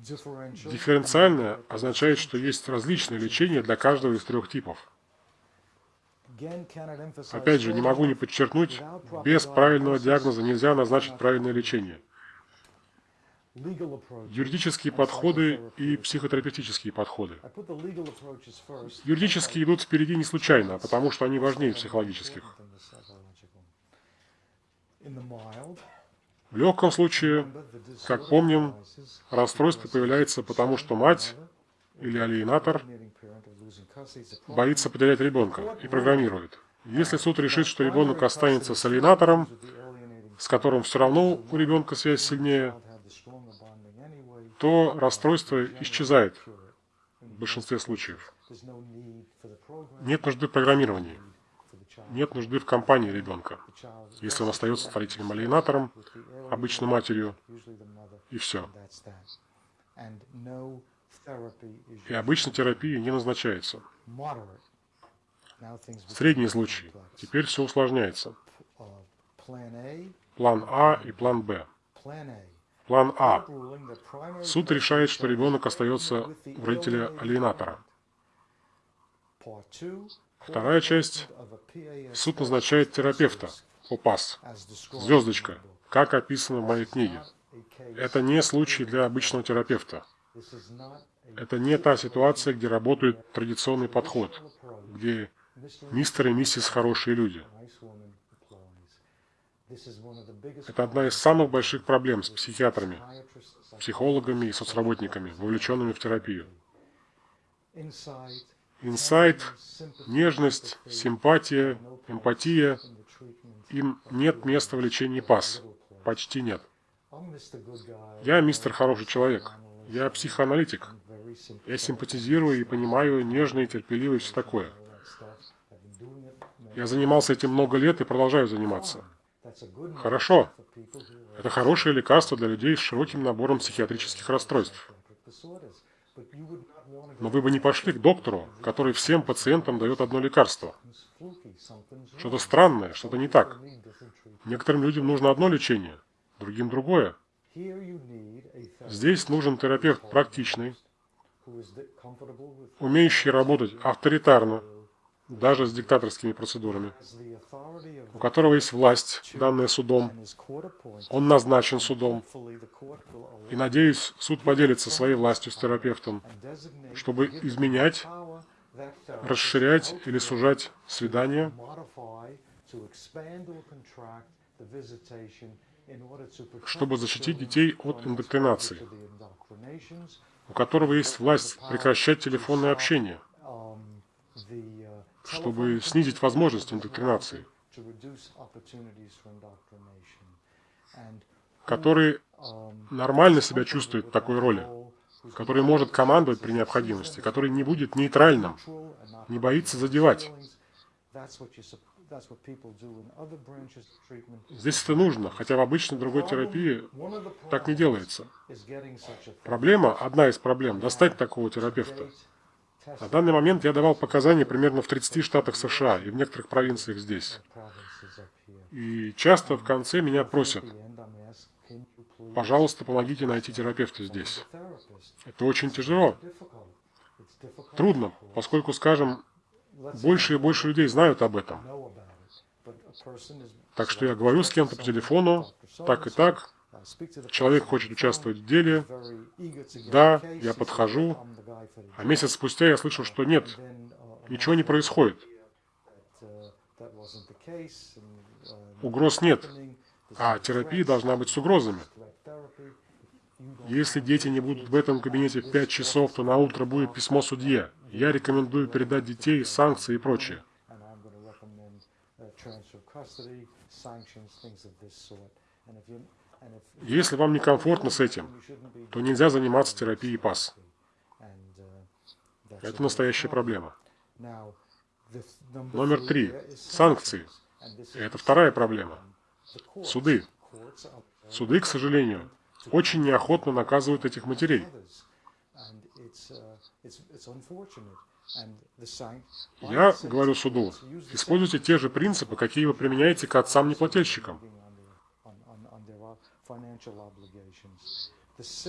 Дифференциальное означает, что есть различные лечения для каждого из трех типов. Опять же, не могу не подчеркнуть, без правильного диагноза нельзя назначить правильное лечение. Юридические подходы и психотерапевтические подходы. Юридические идут впереди не случайно, потому что они важнее психологических. В легком случае, как помним, расстройство появляется потому, что мать или алиенатор боится потерять ребенка и программирует. Если суд решит, что ребенок останется с алиенатором, с которым все равно у ребенка связь сильнее, то расстройство исчезает в большинстве случаев. Нет нужды в программировании. Нет нужды в компании ребенка, если он остается строителем-алиенатором, обычно матерью, и все. И обычно терапия не назначается. Средний случай. Теперь все усложняется. План А и план Б. План А. Суд решает, что ребенок остается у родителя-алиенатора. Вторая часть. Суд назначает терапевта, ОПАС, звездочка, как описано в моей книге. Это не случай для обычного терапевта. Это не та ситуация, где работает традиционный подход, где мистер и миссис хорошие люди. Это одна из самых больших проблем с психиатрами, психологами и соцработниками, вовлеченными в терапию. Инсайт, нежность, симпатия, эмпатия – им нет места в лечении ПАС. Почти нет. Я мистер хороший человек. Я психоаналитик. Я симпатизирую и понимаю нежно и терпеливо и все такое. Я занимался этим много лет и продолжаю заниматься. Хорошо. Это хорошее лекарство для людей с широким набором психиатрических расстройств. Но вы бы не пошли к доктору, который всем пациентам дает одно лекарство. Что-то странное, что-то не так. Некоторым людям нужно одно лечение, другим другое. Здесь нужен терапевт практичный, умеющий работать авторитарно, даже с диктаторскими процедурами, у которого есть власть, данная судом, он назначен судом, и, надеюсь, суд поделится своей властью с терапевтом, чтобы изменять, расширять или сужать свидания, чтобы защитить детей от индоктринации, у которого есть власть прекращать телефонное общение – чтобы снизить возможность индоктринации, который нормально себя чувствует в такой роли, который может командовать при необходимости, который не будет нейтральным, не боится задевать. Здесь это нужно, хотя в обычной другой терапии так не делается. Проблема, одна из проблем, достать такого терапевта. На данный момент я давал показания примерно в 30 штатах США и в некоторых провинциях здесь. И часто в конце меня просят, пожалуйста, помогите найти терапевта здесь. Это очень тяжело. Трудно, поскольку, скажем, больше и больше людей знают об этом. Так что я говорю с кем-то по телефону, так и так, Человек хочет участвовать в деле. Да, я подхожу. А месяц спустя я слышу, что нет, ничего не происходит. Угроз нет. А терапия должна быть с угрозами. Если дети не будут в этом кабинете в 5 часов, то на утро будет письмо судье. Я рекомендую передать детей, санкции и прочее. Если вам некомфортно с этим, то нельзя заниматься терапией ПАС. Это настоящая проблема. Номер три. Санкции. Это вторая проблема. Суды. Суды, к сожалению, очень неохотно наказывают этих матерей. Я говорю суду, используйте те же принципы, какие вы применяете к отцам-неплательщикам.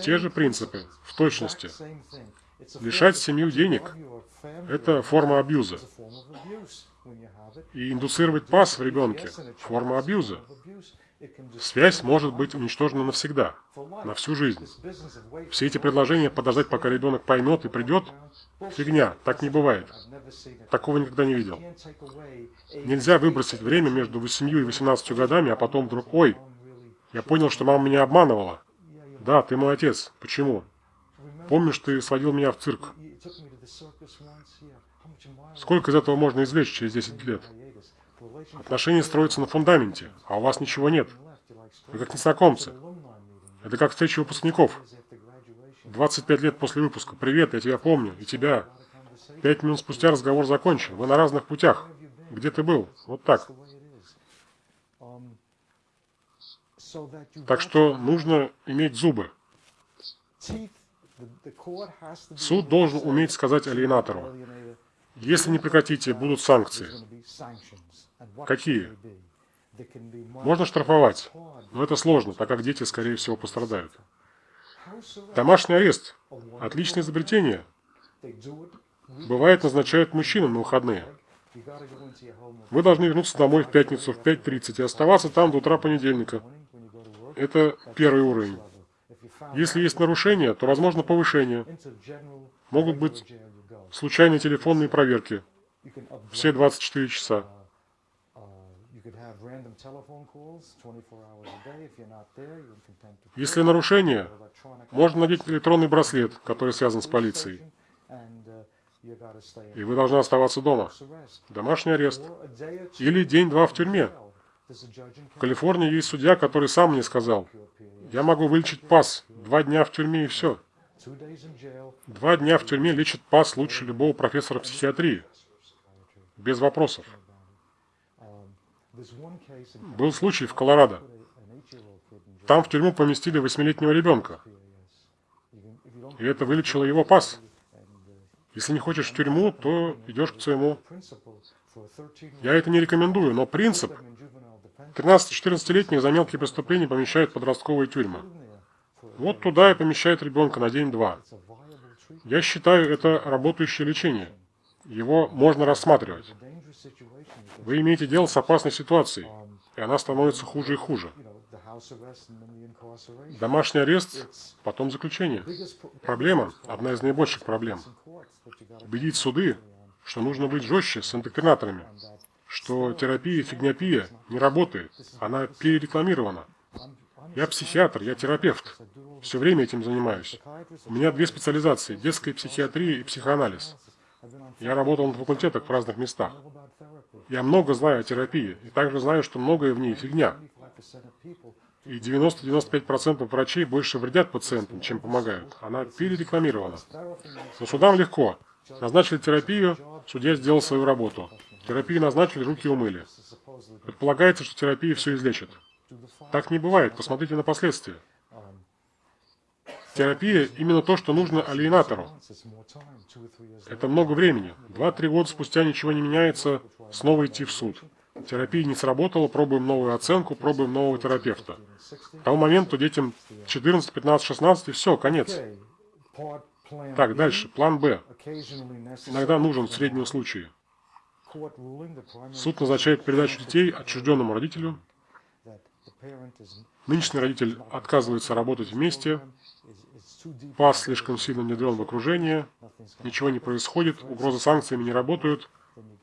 Те же принципы, в точности. Лишать семью денег – это форма абьюза. И индуцировать пас в ребенке – форма абьюза. Связь может быть уничтожена навсегда, на всю жизнь. Все эти предложения подождать, пока ребенок поймет и придет – фигня, так не бывает. Такого никогда не видел. Нельзя выбросить время между 8 и 18 годами, а потом вдруг, ой, я понял, что мама меня обманывала. Да, ты мой отец. Почему? Помнишь, ты сводил меня в цирк? Сколько из этого можно извлечь через 10 лет? Отношения строятся на фундаменте, а у вас ничего нет. Вы как незнакомцы. Это как встреча выпускников. 25 лет после выпуска. Привет, я тебя помню. И тебя. Пять минут спустя разговор закончен. Вы на разных путях. Где ты был? Вот так. Так что нужно иметь зубы. Суд должен уметь сказать алиенатору, если не прекратите, будут санкции. Какие? Можно штрафовать, но это сложно, так как дети, скорее всего, пострадают. Домашний арест – отличное изобретение. Бывает, назначают мужчинам на выходные. Вы должны вернуться домой в пятницу в 5.30 и оставаться там до утра понедельника. Это первый уровень. Если есть нарушения, то возможно повышение. Могут быть случайные телефонные проверки. Все 24 часа. Если нарушение, можно надеть электронный браслет, который связан с полицией. И вы должны оставаться дома. Домашний арест. Или день-два в тюрьме. В Калифорнии есть судья, который сам мне сказал, я могу вылечить пас, два дня в тюрьме и все. Два дня в тюрьме лечит пас лучше любого профессора психиатрии. Без вопросов. Был случай в Колорадо. Там в тюрьму поместили восьмилетнего ребенка. И это вылечило его пас. Если не хочешь в тюрьму, то идешь к своему. Я это не рекомендую, но принцип 13-14-летних за мелкие преступления помещают в подростковые тюрьмы. Вот туда и помещают ребенка на день-два. Я считаю, это работающее лечение. Его можно рассматривать. Вы имеете дело с опасной ситуацией, и она становится хуже и хуже. Домашний арест, потом заключение. Проблема, одна из наибольших проблем. Убедить суды, что нужно быть жестче с индоктринаторами, что терапия фигняпия не работает, она перерекламирована. Я психиатр, я терапевт. Все время этим занимаюсь. У меня две специализации – детская психиатрия и психоанализ. Я работал на факультетах в разных местах. Я много знаю о терапии, и также знаю, что многое в ней фигня. И 90-95% врачей больше вредят пациентам, чем помогают. Она перерекламирована. Но судам легко. Назначили терапию, судья сделал свою работу. Терапию назначили, руки умыли. Предполагается, что терапия все излечит. Так не бывает. Посмотрите на последствия. Терапия – именно то, что нужно алиенатору. Это много времени. Два-три года спустя ничего не меняется, снова идти в суд. Терапия не сработала, пробуем новую оценку, пробуем нового терапевта. К тому моменту детям 14, 15, 16 и все, конец. Так, дальше. План Б. Иногда нужен в среднем случае. Суд назначает передачу детей отчужденному родителю. Нынешний родитель отказывается работать вместе. Пас слишком сильно внедрен в окружение. Ничего не происходит. Угрозы санкциями не работают.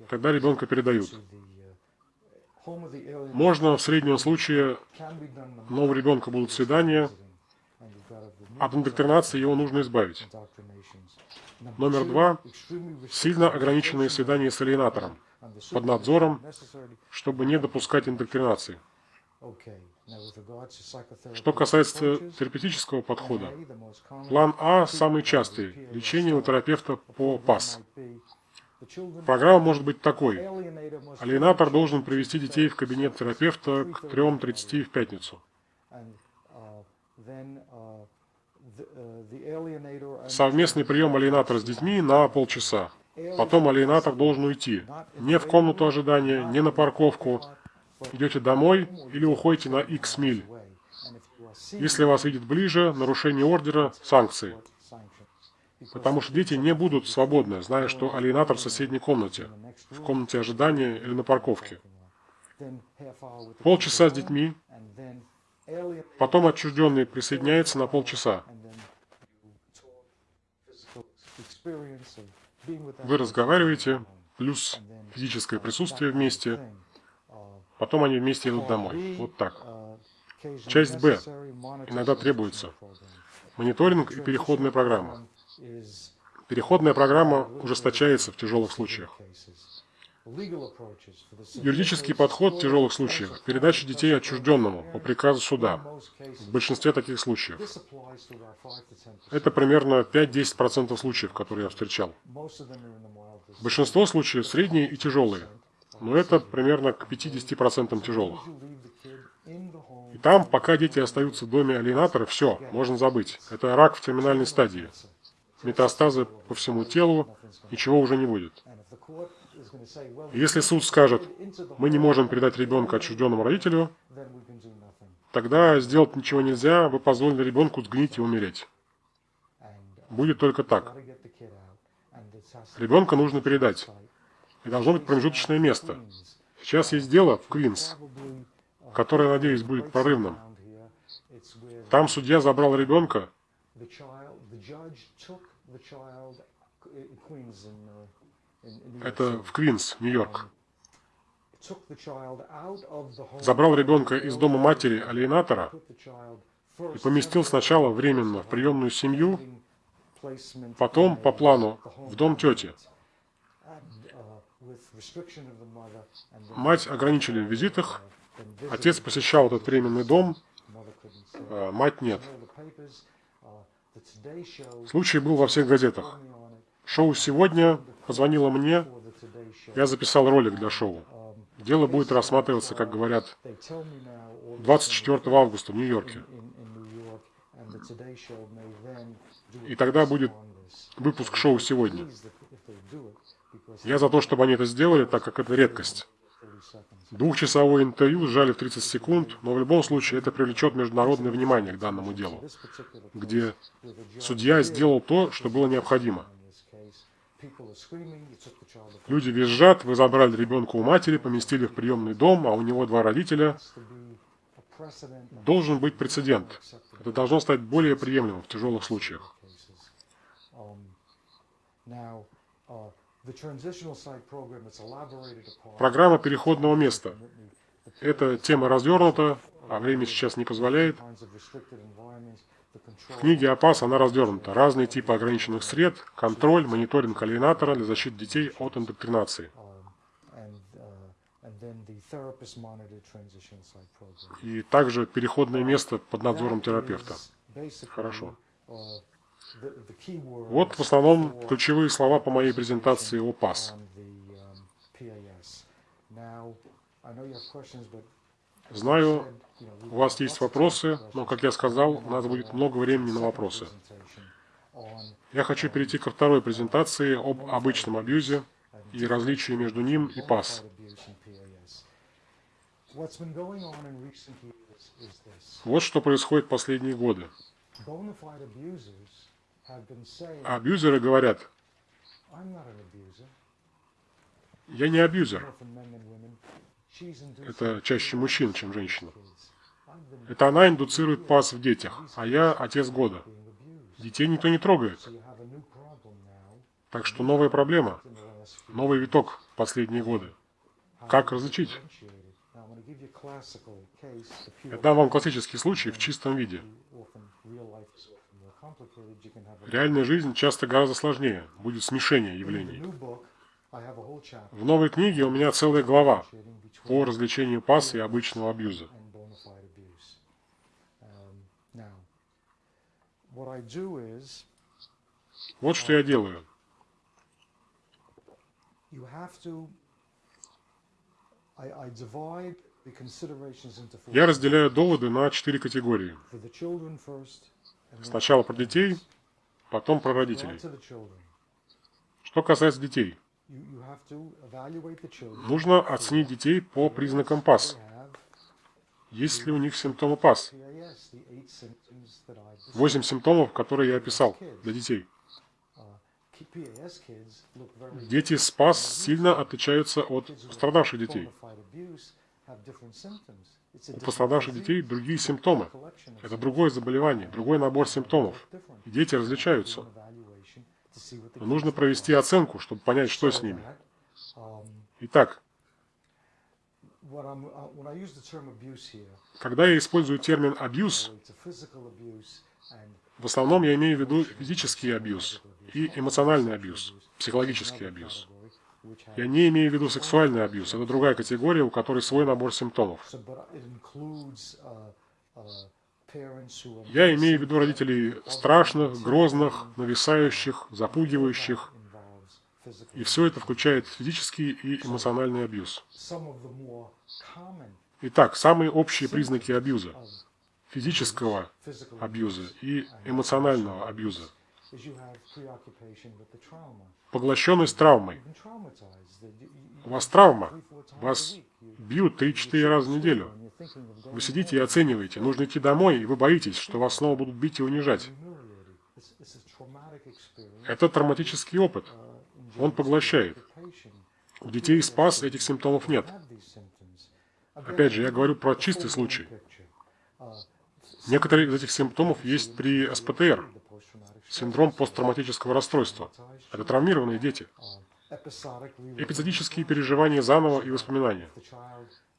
Тогда ребенка передают. Можно в среднем случае нового ребенка будут свидания. От индоктринации его нужно избавить. Номер два. Сильно ограниченные свидания с алиенатором под надзором, чтобы не допускать индоктринации. Что касается терапевтического подхода, план А самый частый – лечение у терапевта по ПАС. Программа может быть такой. Алиенатор должен привести детей в кабинет терапевта к 3.30 в пятницу. Совместный прием алиенатора с детьми на полчаса. Потом алиенатор должен уйти. Не в комнату ожидания, не на парковку. Идете домой или уходите на X миль. Если вас видят ближе, нарушение ордера – санкции. Потому что дети не будут свободны, зная, что алиенатор в соседней комнате, в комнате ожидания или на парковке. Полчаса с детьми, потом отчужденный присоединяется на полчаса. Вы разговариваете, плюс физическое присутствие вместе, потом они вместе идут домой. Вот так. Часть Б. Иногда требуется. Мониторинг и переходная программа. Переходная программа ужесточается в тяжелых случаях. Юридический подход в тяжелых случаях – передача детей отчужденному по приказу суда. В большинстве таких случаев. Это примерно 5-10% случаев, которые я встречал. Большинство случаев средние и тяжелые, но это примерно к 50% тяжелых. И там, пока дети остаются в доме алиенатора, все, можно забыть. Это рак в терминальной стадии. метастазы по всему телу, ничего уже не будет. Если суд скажет, мы не можем передать ребенка отчужденному родителю, тогда сделать ничего нельзя, вы позволили ребенку сгнить и умереть. Будет только так. Ребенка нужно передать. И должно быть промежуточное место. Сейчас есть дело в Квинс, которое, надеюсь, будет прорывным. Там судья забрал ребенка. Это в Квинс, Нью-Йорк. Забрал ребенка из дома матери алиенатора и поместил сначала временно в приемную семью, потом по плану в дом тети. Мать ограничили в визитах, отец посещал этот временный дом, а мать нет. Случай был во всех газетах. Шоу «Сегодня» позвонило мне, я записал ролик для шоу. Дело будет рассматриваться, как говорят, 24 августа в Нью-Йорке. И тогда будет выпуск шоу «Сегодня». Я за то, чтобы они это сделали, так как это редкость. Двухчасовое интервью сжали в 30 секунд, но в любом случае это привлечет международное внимание к данному делу, где судья сделал то, что было необходимо. Люди визжат, вы забрали ребенка у матери, поместили в приемный дом, а у него два родителя. Должен быть прецедент. Это должно стать более приемлемым в тяжелых случаях. Программа переходного места. Эта тема развернута, а время сейчас не позволяет. В книге АПАС она развернута. Разные типы ограниченных сред, контроль, мониторинг алиенатора для защиты детей от индоктринации. И также переходное место под надзором терапевта. Хорошо. Вот в основном ключевые слова по моей презентации о ПАС. Знаю, у вас есть вопросы, но, как я сказал, у нас будет много времени на вопросы. Я хочу перейти ко второй презентации об обычном абьюзе и различии между ним и ПАС. Вот что происходит последние годы. Абьюзеры говорят, я не абьюзер. Это чаще мужчин, чем женщина. Это она индуцирует пас в детях, а я отец года. Детей никто не трогает. Так что новая проблема, новый виток в последние годы. Как различить? Я дам вам классический случай в чистом виде. Реальная жизнь часто гораздо сложнее, будет смешение явлений. В новой книге у меня целая глава по развлечению пас и обычного абьюза. Вот что я делаю. Я разделяю доводы на четыре категории. Сначала про детей, потом про родителей. Что касается детей, нужно оценить детей по признакам ПАС. Есть ли у них симптомы ПАС? Восемь симптомов, которые я описал для детей. Дети с ПАС сильно отличаются от пострадавших детей. У пострадавших детей другие симптомы. Это другое заболевание, другой набор симптомов. И дети различаются. Но нужно провести оценку, чтобы понять, что с ними. Итак, когда я использую термин «абьюз», в основном я имею в виду физический абьюз и эмоциональный абьюз, психологический абьюз. Я не имею в виду сексуальный абьюз. Это другая категория, у которой свой набор симптомов. Я имею в виду родителей страшных, грозных, нависающих, запугивающих. И все это включает физический и эмоциональный абьюз. Итак, самые общие признаки абьюза. Физического абьюза и эмоционального абьюза. Поглощенность травмой. У вас травма. Вас бьют 3-4 раза в неделю. Вы сидите и оцениваете. Нужно идти домой, и вы боитесь, что вас снова будут бить и унижать. Это травматический опыт. Он поглощает. У детей спас этих симптомов нет. Опять же, я говорю про чистый случай. Некоторые из этих симптомов есть при СПТР, синдром посттравматического расстройства. Это травмированные дети. Эпизодические переживания заново и воспоминания.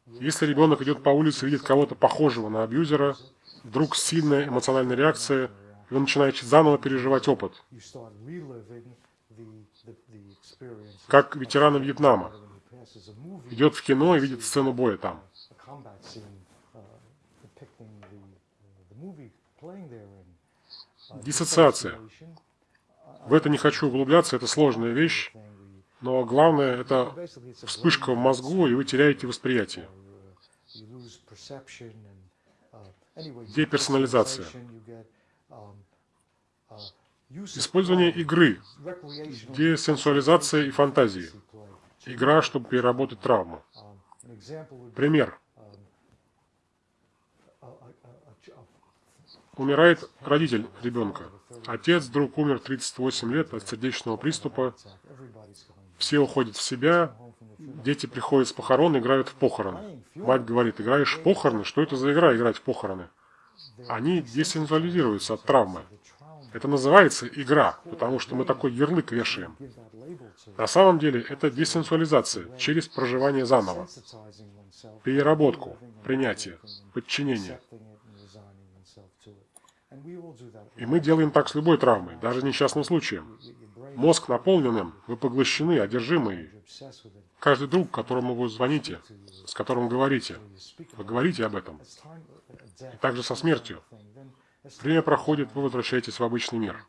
Если ребенок идет по улице и видит кого-то похожего на абьюзера, вдруг сильная эмоциональная реакция, и он начинает заново переживать опыт. Как ветераны Вьетнама. Идет в кино и видит сцену боя там. Диссоциация. В это не хочу углубляться, это сложная вещь, но главное – это вспышка в мозгу, и вы теряете восприятие. Деперсонализация. Использование игры, десенсуализация и фантазии. Игра, чтобы переработать травму. Пример. Умирает родитель ребенка. Отец вдруг умер 38 лет от сердечного приступа. Все уходят в себя. Дети приходят с похорон, играют в похороны. Мать говорит, играешь в похороны? Что это за игра, играть в похороны? Они десензуализируются от травмы. Это называется игра, потому что мы такой ярлык вешаем. На самом деле это десенсуализация через проживание заново, переработку, принятие, подчинение. И мы делаем так с любой травмой, даже несчастным случаем. Мозг наполнен им, вы поглощены, одержимы. Каждый друг, которому вы звоните, с которым говорите, вы говорите об этом. И также со смертью. Время проходит, вы возвращаетесь в обычный мир.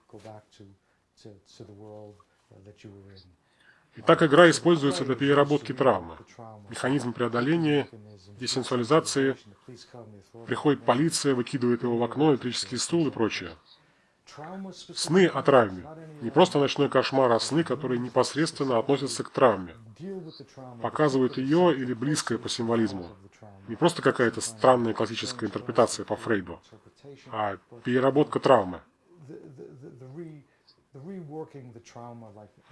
Итак, игра используется для переработки травмы. Механизм преодоления, десенсуализации. Приходит полиция, выкидывает его в окно, электрический стул и прочее. Сны о травме. Не просто ночной кошмар, а сны, которые непосредственно относятся к травме. Показывают ее или близкое по символизму. Не просто какая-то странная классическая интерпретация по Фрейду, а переработка травмы.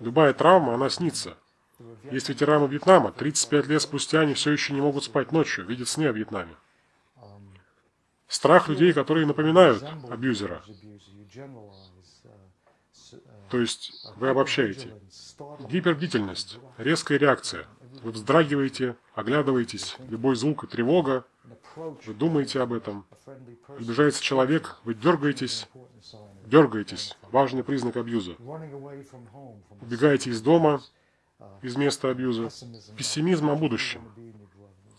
Любая травма, она снится. Есть ветераны Вьетнама, 35 лет спустя они все еще не могут спать ночью, видят сны о Вьетнаме. Страх людей, которые напоминают абьюзера. То есть вы обобщаете. Гипербдительность, резкая реакция. Вы вздрагиваете, оглядываетесь, любой звук и тревога. Вы думаете об этом. Приближается человек, вы дергаетесь, дергаетесь. Важный признак абьюза. Убегаете из дома, из места абьюза. Пессимизм о будущем.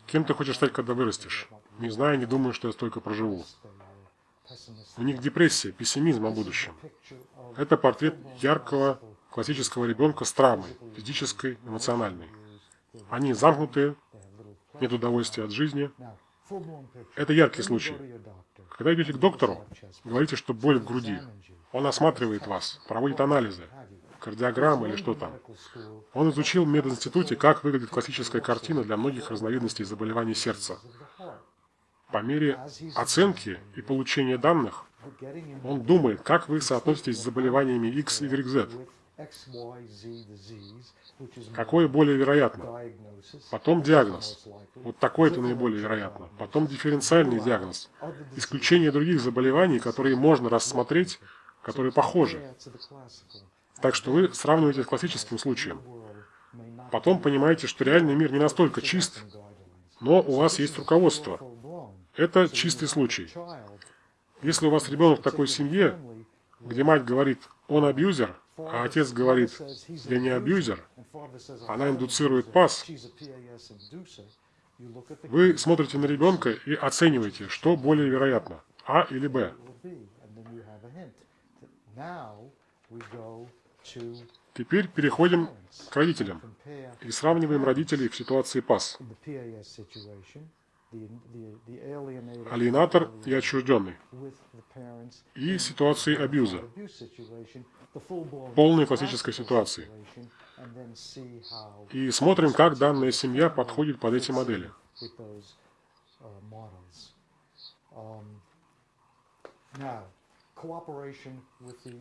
Кем ты хочешь стать, когда вырастешь? Не знаю, не думаю, что я столько проживу. У них депрессия, пессимизм о будущем. Это портрет яркого классического ребенка с травмой, физической, эмоциональной. Они замкнутые, нет удовольствия от жизни. Это яркий случай. Когда идете к доктору, говорите, что боль в груди. Он осматривает вас, проводит анализы, кардиограммы или что там. Он изучил в мединституте, как выглядит классическая картина для многих разновидностей заболеваний сердца. По мере оценки и получения данных, он думает, как вы соотноситесь с заболеваниями X, Y, Z. Какое более вероятно? Потом диагноз. Вот такой это наиболее вероятно. Потом дифференциальный диагноз. Исключение других заболеваний, которые можно рассмотреть, которые похожи. Так что вы сравниваете с классическим случаем. Потом понимаете, что реальный мир не настолько чист, но у вас есть руководство. Это чистый случай. Если у вас ребенок в такой семье, где мать говорит, он абьюзер, а отец говорит, я не абьюзер, она индуцирует пас, вы смотрите на ребенка и оцениваете, что более вероятно, А или Б. Теперь переходим к родителям и сравниваем родителей в ситуации ПАС. Алиенатор и отчужденный, и ситуации абьюза, полной классической ситуации. И смотрим, как данная семья подходит под эти модели.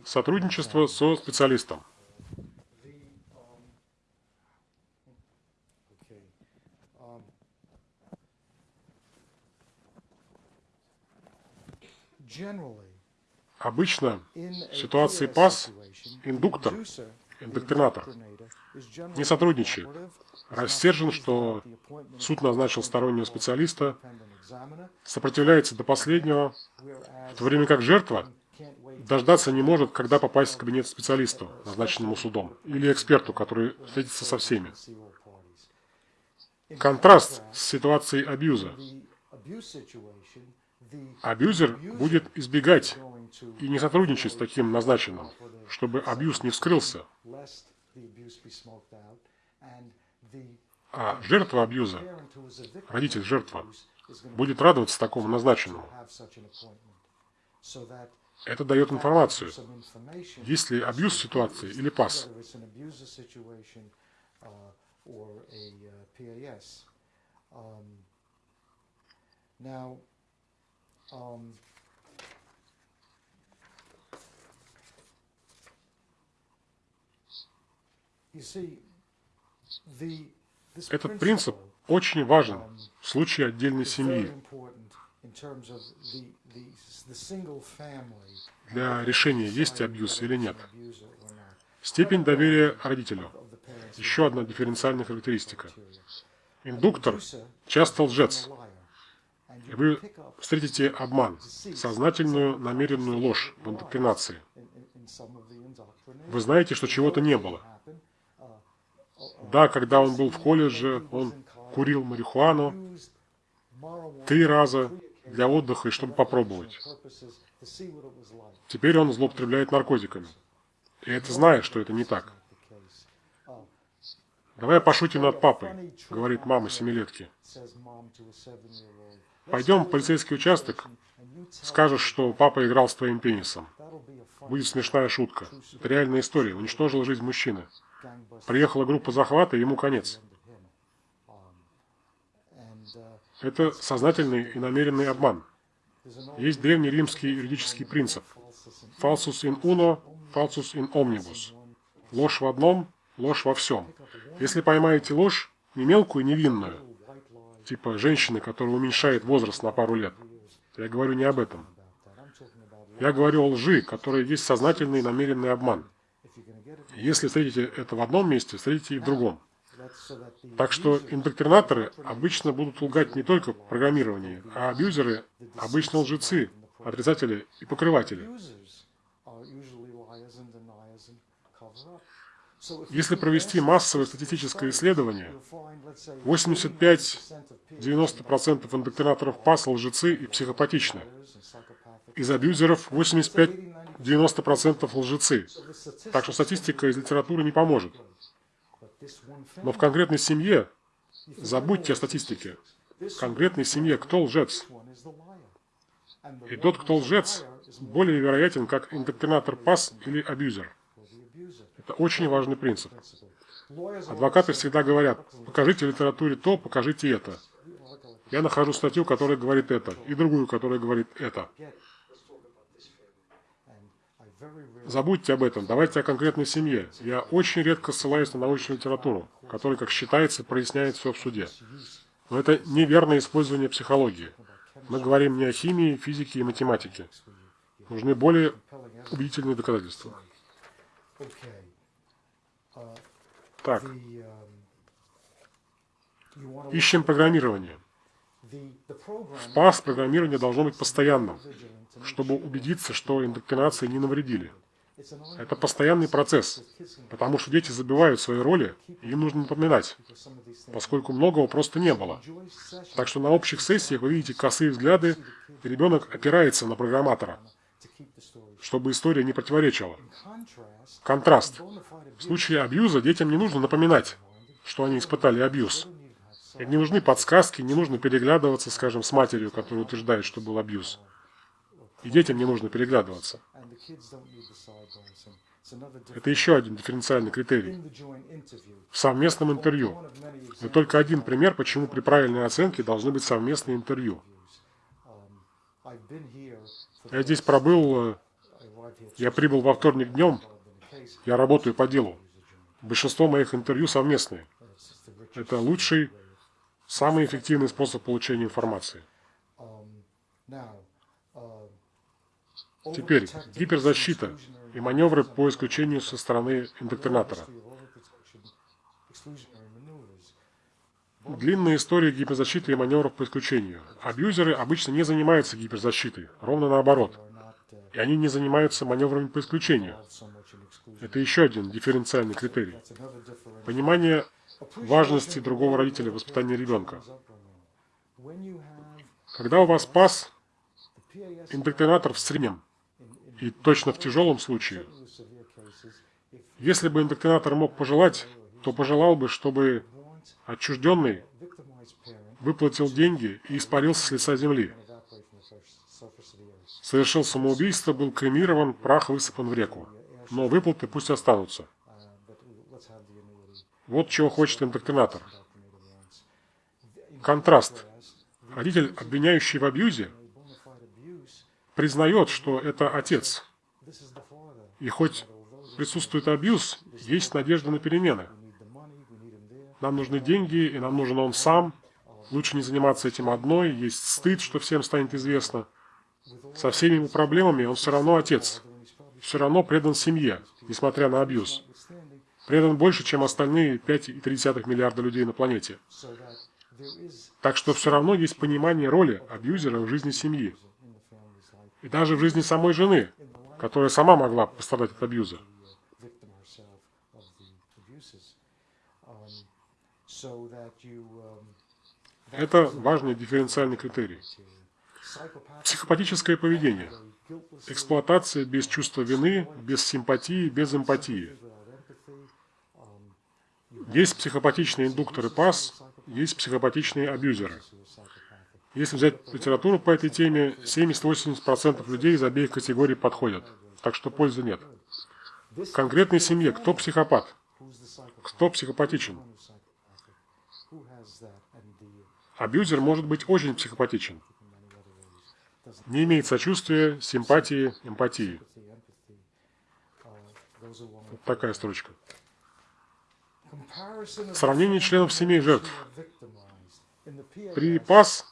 Сотрудничество со специалистом. Обычно в ситуации ПАС индуктор, индоктринатор, не сотрудничает. Рассержен, что суд назначил стороннего специалиста, сопротивляется до последнего, в то время как жертва дождаться не может, когда попасть в кабинет специалисту, назначенному судом, или эксперту, который встретится со всеми. Контраст с ситуацией абьюза. Абьюзер будет избегать и не сотрудничать с таким назначенным, чтобы абьюз не вскрылся. А жертва абьюза, родитель жертва, будет радоваться такому назначенному. Это дает информацию, есть ли абьюз ситуации или пас. Now, um, Этот принцип очень важен в случае отдельной семьи для решения, есть абьюз или нет. Степень доверия родителю. Еще одна дифференциальная характеристика. Индуктор часто лжец. Вы встретите обман, сознательную намеренную ложь в индоктринации. Вы знаете, что чего-то не было. Да, когда он был в колледже, он курил марихуану три раза для отдыха и чтобы попробовать. Теперь он злоупотребляет наркотиками. И это зная, что это не так. «Давай пошутим над папой», — говорит мама семилетки. «Пойдем в полицейский участок, скажешь, что папа играл с твоим пенисом. Будет смешная шутка. Это реальная история. Уничтожила жизнь мужчины. Приехала группа захвата, ему конец. Это сознательный и намеренный обман. Есть древний римский юридический принцип. Falsus in uno, falsus in omnibus. Ложь в одном, ложь во всем. Если поймаете ложь, не мелкую, невинную, типа женщины, которая уменьшает возраст на пару лет, я говорю не об этом. Я говорю о лжи, которая есть сознательный намеренный обман. Если встретите это в одном месте, встретите и в другом. Так что индоктринаторы обычно будут лгать не только в программировании, а абьюзеры – обычно лжецы, отрицатели и покрыватели. Если провести массовое статистическое исследование, 85-90% индоктринаторов ПАС лжецы и психопатичны. Из абьюзеров 85-90% лжецы. Так что статистика из литературы не поможет. Но в конкретной семье забудьте о статистике. В конкретной семье кто лжец? И тот, кто лжец, более вероятен как индоктринатор ПАС или абьюзер. Это очень важный принцип. Адвокаты всегда говорят, покажите в литературе то, покажите это. Я нахожу статью, которая говорит это, и другую, которая говорит это. Забудьте об этом, давайте о конкретной семье. Я очень редко ссылаюсь на научную литературу, которая, как считается, проясняет все в суде. Но это неверное использование психологии. Мы говорим не о химии, физике и математике. Нужны более убедительные доказательства. Так. Ищем программирование. В ПАС программирование должно быть постоянным, чтобы убедиться, что индоктринации не навредили. Это постоянный процесс, потому что дети забивают свои роли, и им нужно напоминать, поскольку многого просто не было. Так что на общих сессиях вы видите косые взгляды, и ребенок опирается на программатора, чтобы история не противоречила. Контраст. В случае абьюза детям не нужно напоминать, что они испытали абьюз. И не нужны подсказки, не нужно переглядываться, скажем, с матерью, которая утверждает, что был абьюз. И детям не нужно переглядываться. Это еще один дифференциальный критерий. В совместном интервью. Но только один пример, почему при правильной оценке должны быть совместные интервью. Я здесь пробыл, э, я прибыл во вторник днем, я работаю по делу. Большинство моих интервью совместные. Это лучший, самый эффективный способ получения информации. Теперь гиперзащита и маневры по исключению со стороны индоктринатора. Длинная история гиперзащиты и маневров по исключению. Абьюзеры обычно не занимаются гиперзащитой, ровно наоборот. И они не занимаются маневрами по исключению. Это еще один дифференциальный критерий. Понимание важности другого родителя в воспитании ребенка. Когда у вас пас, индоктринатор в среднем, и точно в тяжелом случае, если бы индоктринатор мог пожелать, то пожелал бы, чтобы отчужденный выплатил деньги и испарился с лица земли. Совершил самоубийство, был кремирован, прах высыпан в реку но выплаты пусть останутся. Вот чего хочет индоктринатор. Контраст. Родитель, обвиняющий в абьюзе, признает, что это отец. И хоть присутствует абьюз, есть надежда на перемены. Нам нужны деньги, и нам нужен он сам. Лучше не заниматься этим одной, есть стыд, что всем станет известно. Со всеми его проблемами он все равно отец все равно предан семье, несмотря на абьюз. Предан больше, чем остальные 5,3 миллиарда людей на планете. Так что все равно есть понимание роли абьюзера в жизни семьи. И даже в жизни самой жены, которая сама могла пострадать от абьюза. Это важный дифференциальный критерий. Психопатическое поведение – Эксплуатация без чувства вины, без симпатии, без эмпатии. Есть психопатичные индукторы ПАС, есть психопатичные абьюзеры. Если взять литературу по этой теме, 70-80% людей из обеих категорий подходят, так что пользы нет. В конкретной семье кто психопат? Кто психопатичен? Абьюзер может быть очень психопатичен не имеет сочувствия, симпатии, эмпатии. Вот такая строчка. Сравнение членов семей жертв. При ПАС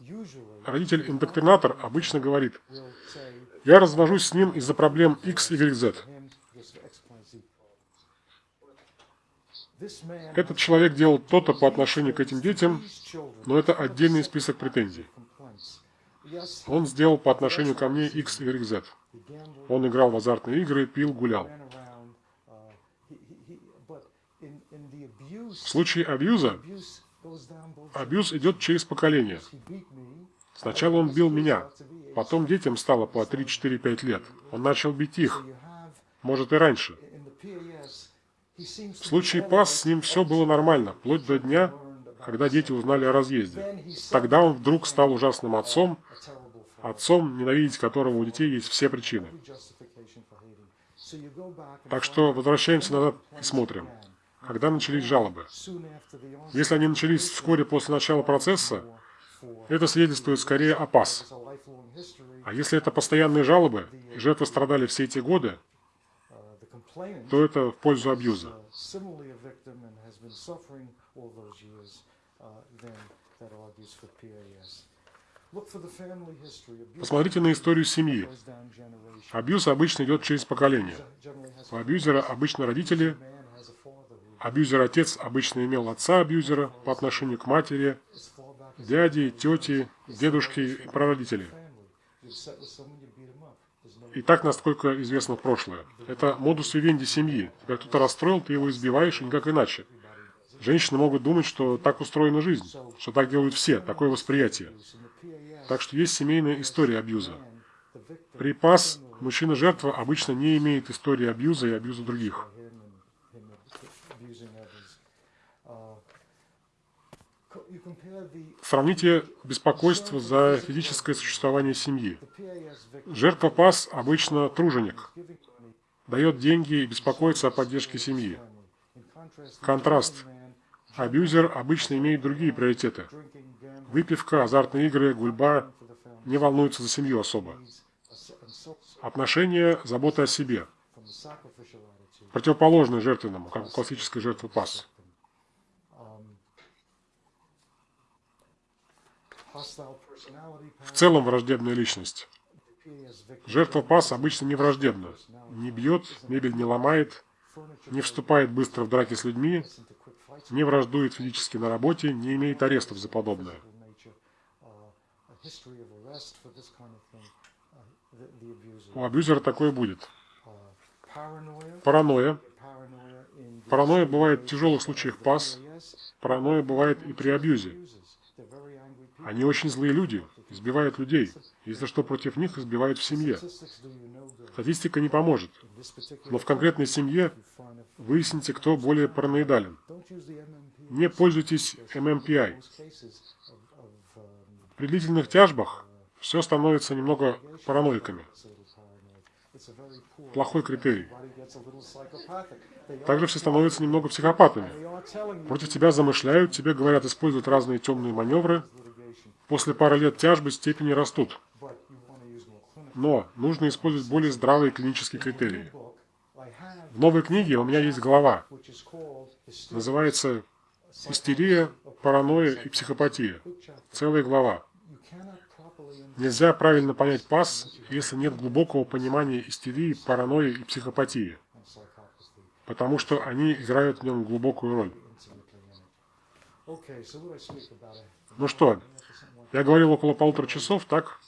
родитель-индоктринатор обычно говорит, я развожусь с ним из-за проблем X, Y, Z. Этот человек делал то-то по отношению к этим детям, но это отдельный список претензий. Он сделал по отношению ко мне X, Y, Z. Он играл в азартные игры, пил, гулял. В случае абьюза, абьюз идет через поколение. Сначала он бил меня, потом детям стало по 3, 4, 5 лет. Он начал бить их, может и раньше. В случае ПАС с ним все было нормально, вплоть до дня, когда дети узнали о разъезде. Тогда он вдруг стал ужасным отцом, отцом, ненавидеть которого у детей есть все причины. Так что возвращаемся назад и смотрим. Когда начались жалобы? Если они начались вскоре после начала процесса, это свидетельствует скорее о ПАС. А если это постоянные жалобы, и жертвы страдали все эти годы, то это в пользу абьюза. Посмотрите на историю семьи. Абьюз обычно идет через поколение. У абьюзера обычно родители. Абьюзер-отец обычно имел отца-абьюзера по отношению к матери, дяди, тети, дедушки и прародители. И так, насколько известно прошлое. Это модус вивенди семьи. Тебя кто-то расстроил, ты его избиваешь, и никак иначе. Женщины могут думать, что так устроена жизнь, что так делают все, такое восприятие. Так что есть семейная история абьюза. При ПАС мужчина-жертва обычно не имеет истории абьюза и абьюза других. Сравните беспокойство за физическое существование семьи. Жертва ПАС обычно труженик, дает деньги и беспокоится о поддержке семьи. Контраст. Абьюзер обычно имеет другие приоритеты. Выпивка, азартные игры, гульба не волнуются за семью особо. Отношения, забота о себе. Противоположное жертвенному, как у классической жертвы ПАС. В целом враждебная личность. Жертва ПАС обычно не враждебна. Не бьет, мебель не ломает, не вступает быстро в драки с людьми, не враждует физически на работе, не имеет арестов за подобное. У абьюзера такое будет. Паранойя. Паранойя бывает в тяжелых случаях ПАС. Паранойя бывает и при абьюзе. Они очень злые люди, избивают людей. Если что против них, избивают в семье. Статистика не поможет. Но в конкретной семье выясните, кто более параноидален. Не пользуйтесь MMPI. При длительных тяжбах все становится немного параноиками. Плохой критерий. Также все становятся немного психопатами. Против тебя замышляют, тебе говорят использовать разные темные маневры, После пары лет тяжбы степени растут. Но нужно использовать более здравые клинические критерии. В новой книге у меня есть глава. Называется «Истерия, паранойя и психопатия». Целая глава. Нельзя правильно понять ПАС, если нет глубокого понимания истерии, паранойи и психопатии, потому что они играют в нем глубокую роль. Ну что, я говорил около полутора часов, так?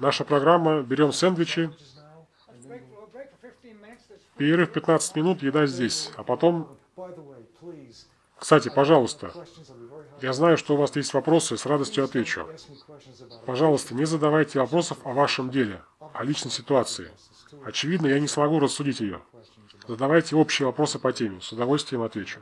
Наша программа, берем сэндвичи, перерыв 15 минут, еда здесь, а потом... Кстати, пожалуйста, я знаю, что у вас есть вопросы, с радостью отвечу. Пожалуйста, не задавайте вопросов о вашем деле, о личной ситуации. Очевидно, я не смогу рассудить ее. Задавайте общие вопросы по теме, с удовольствием отвечу.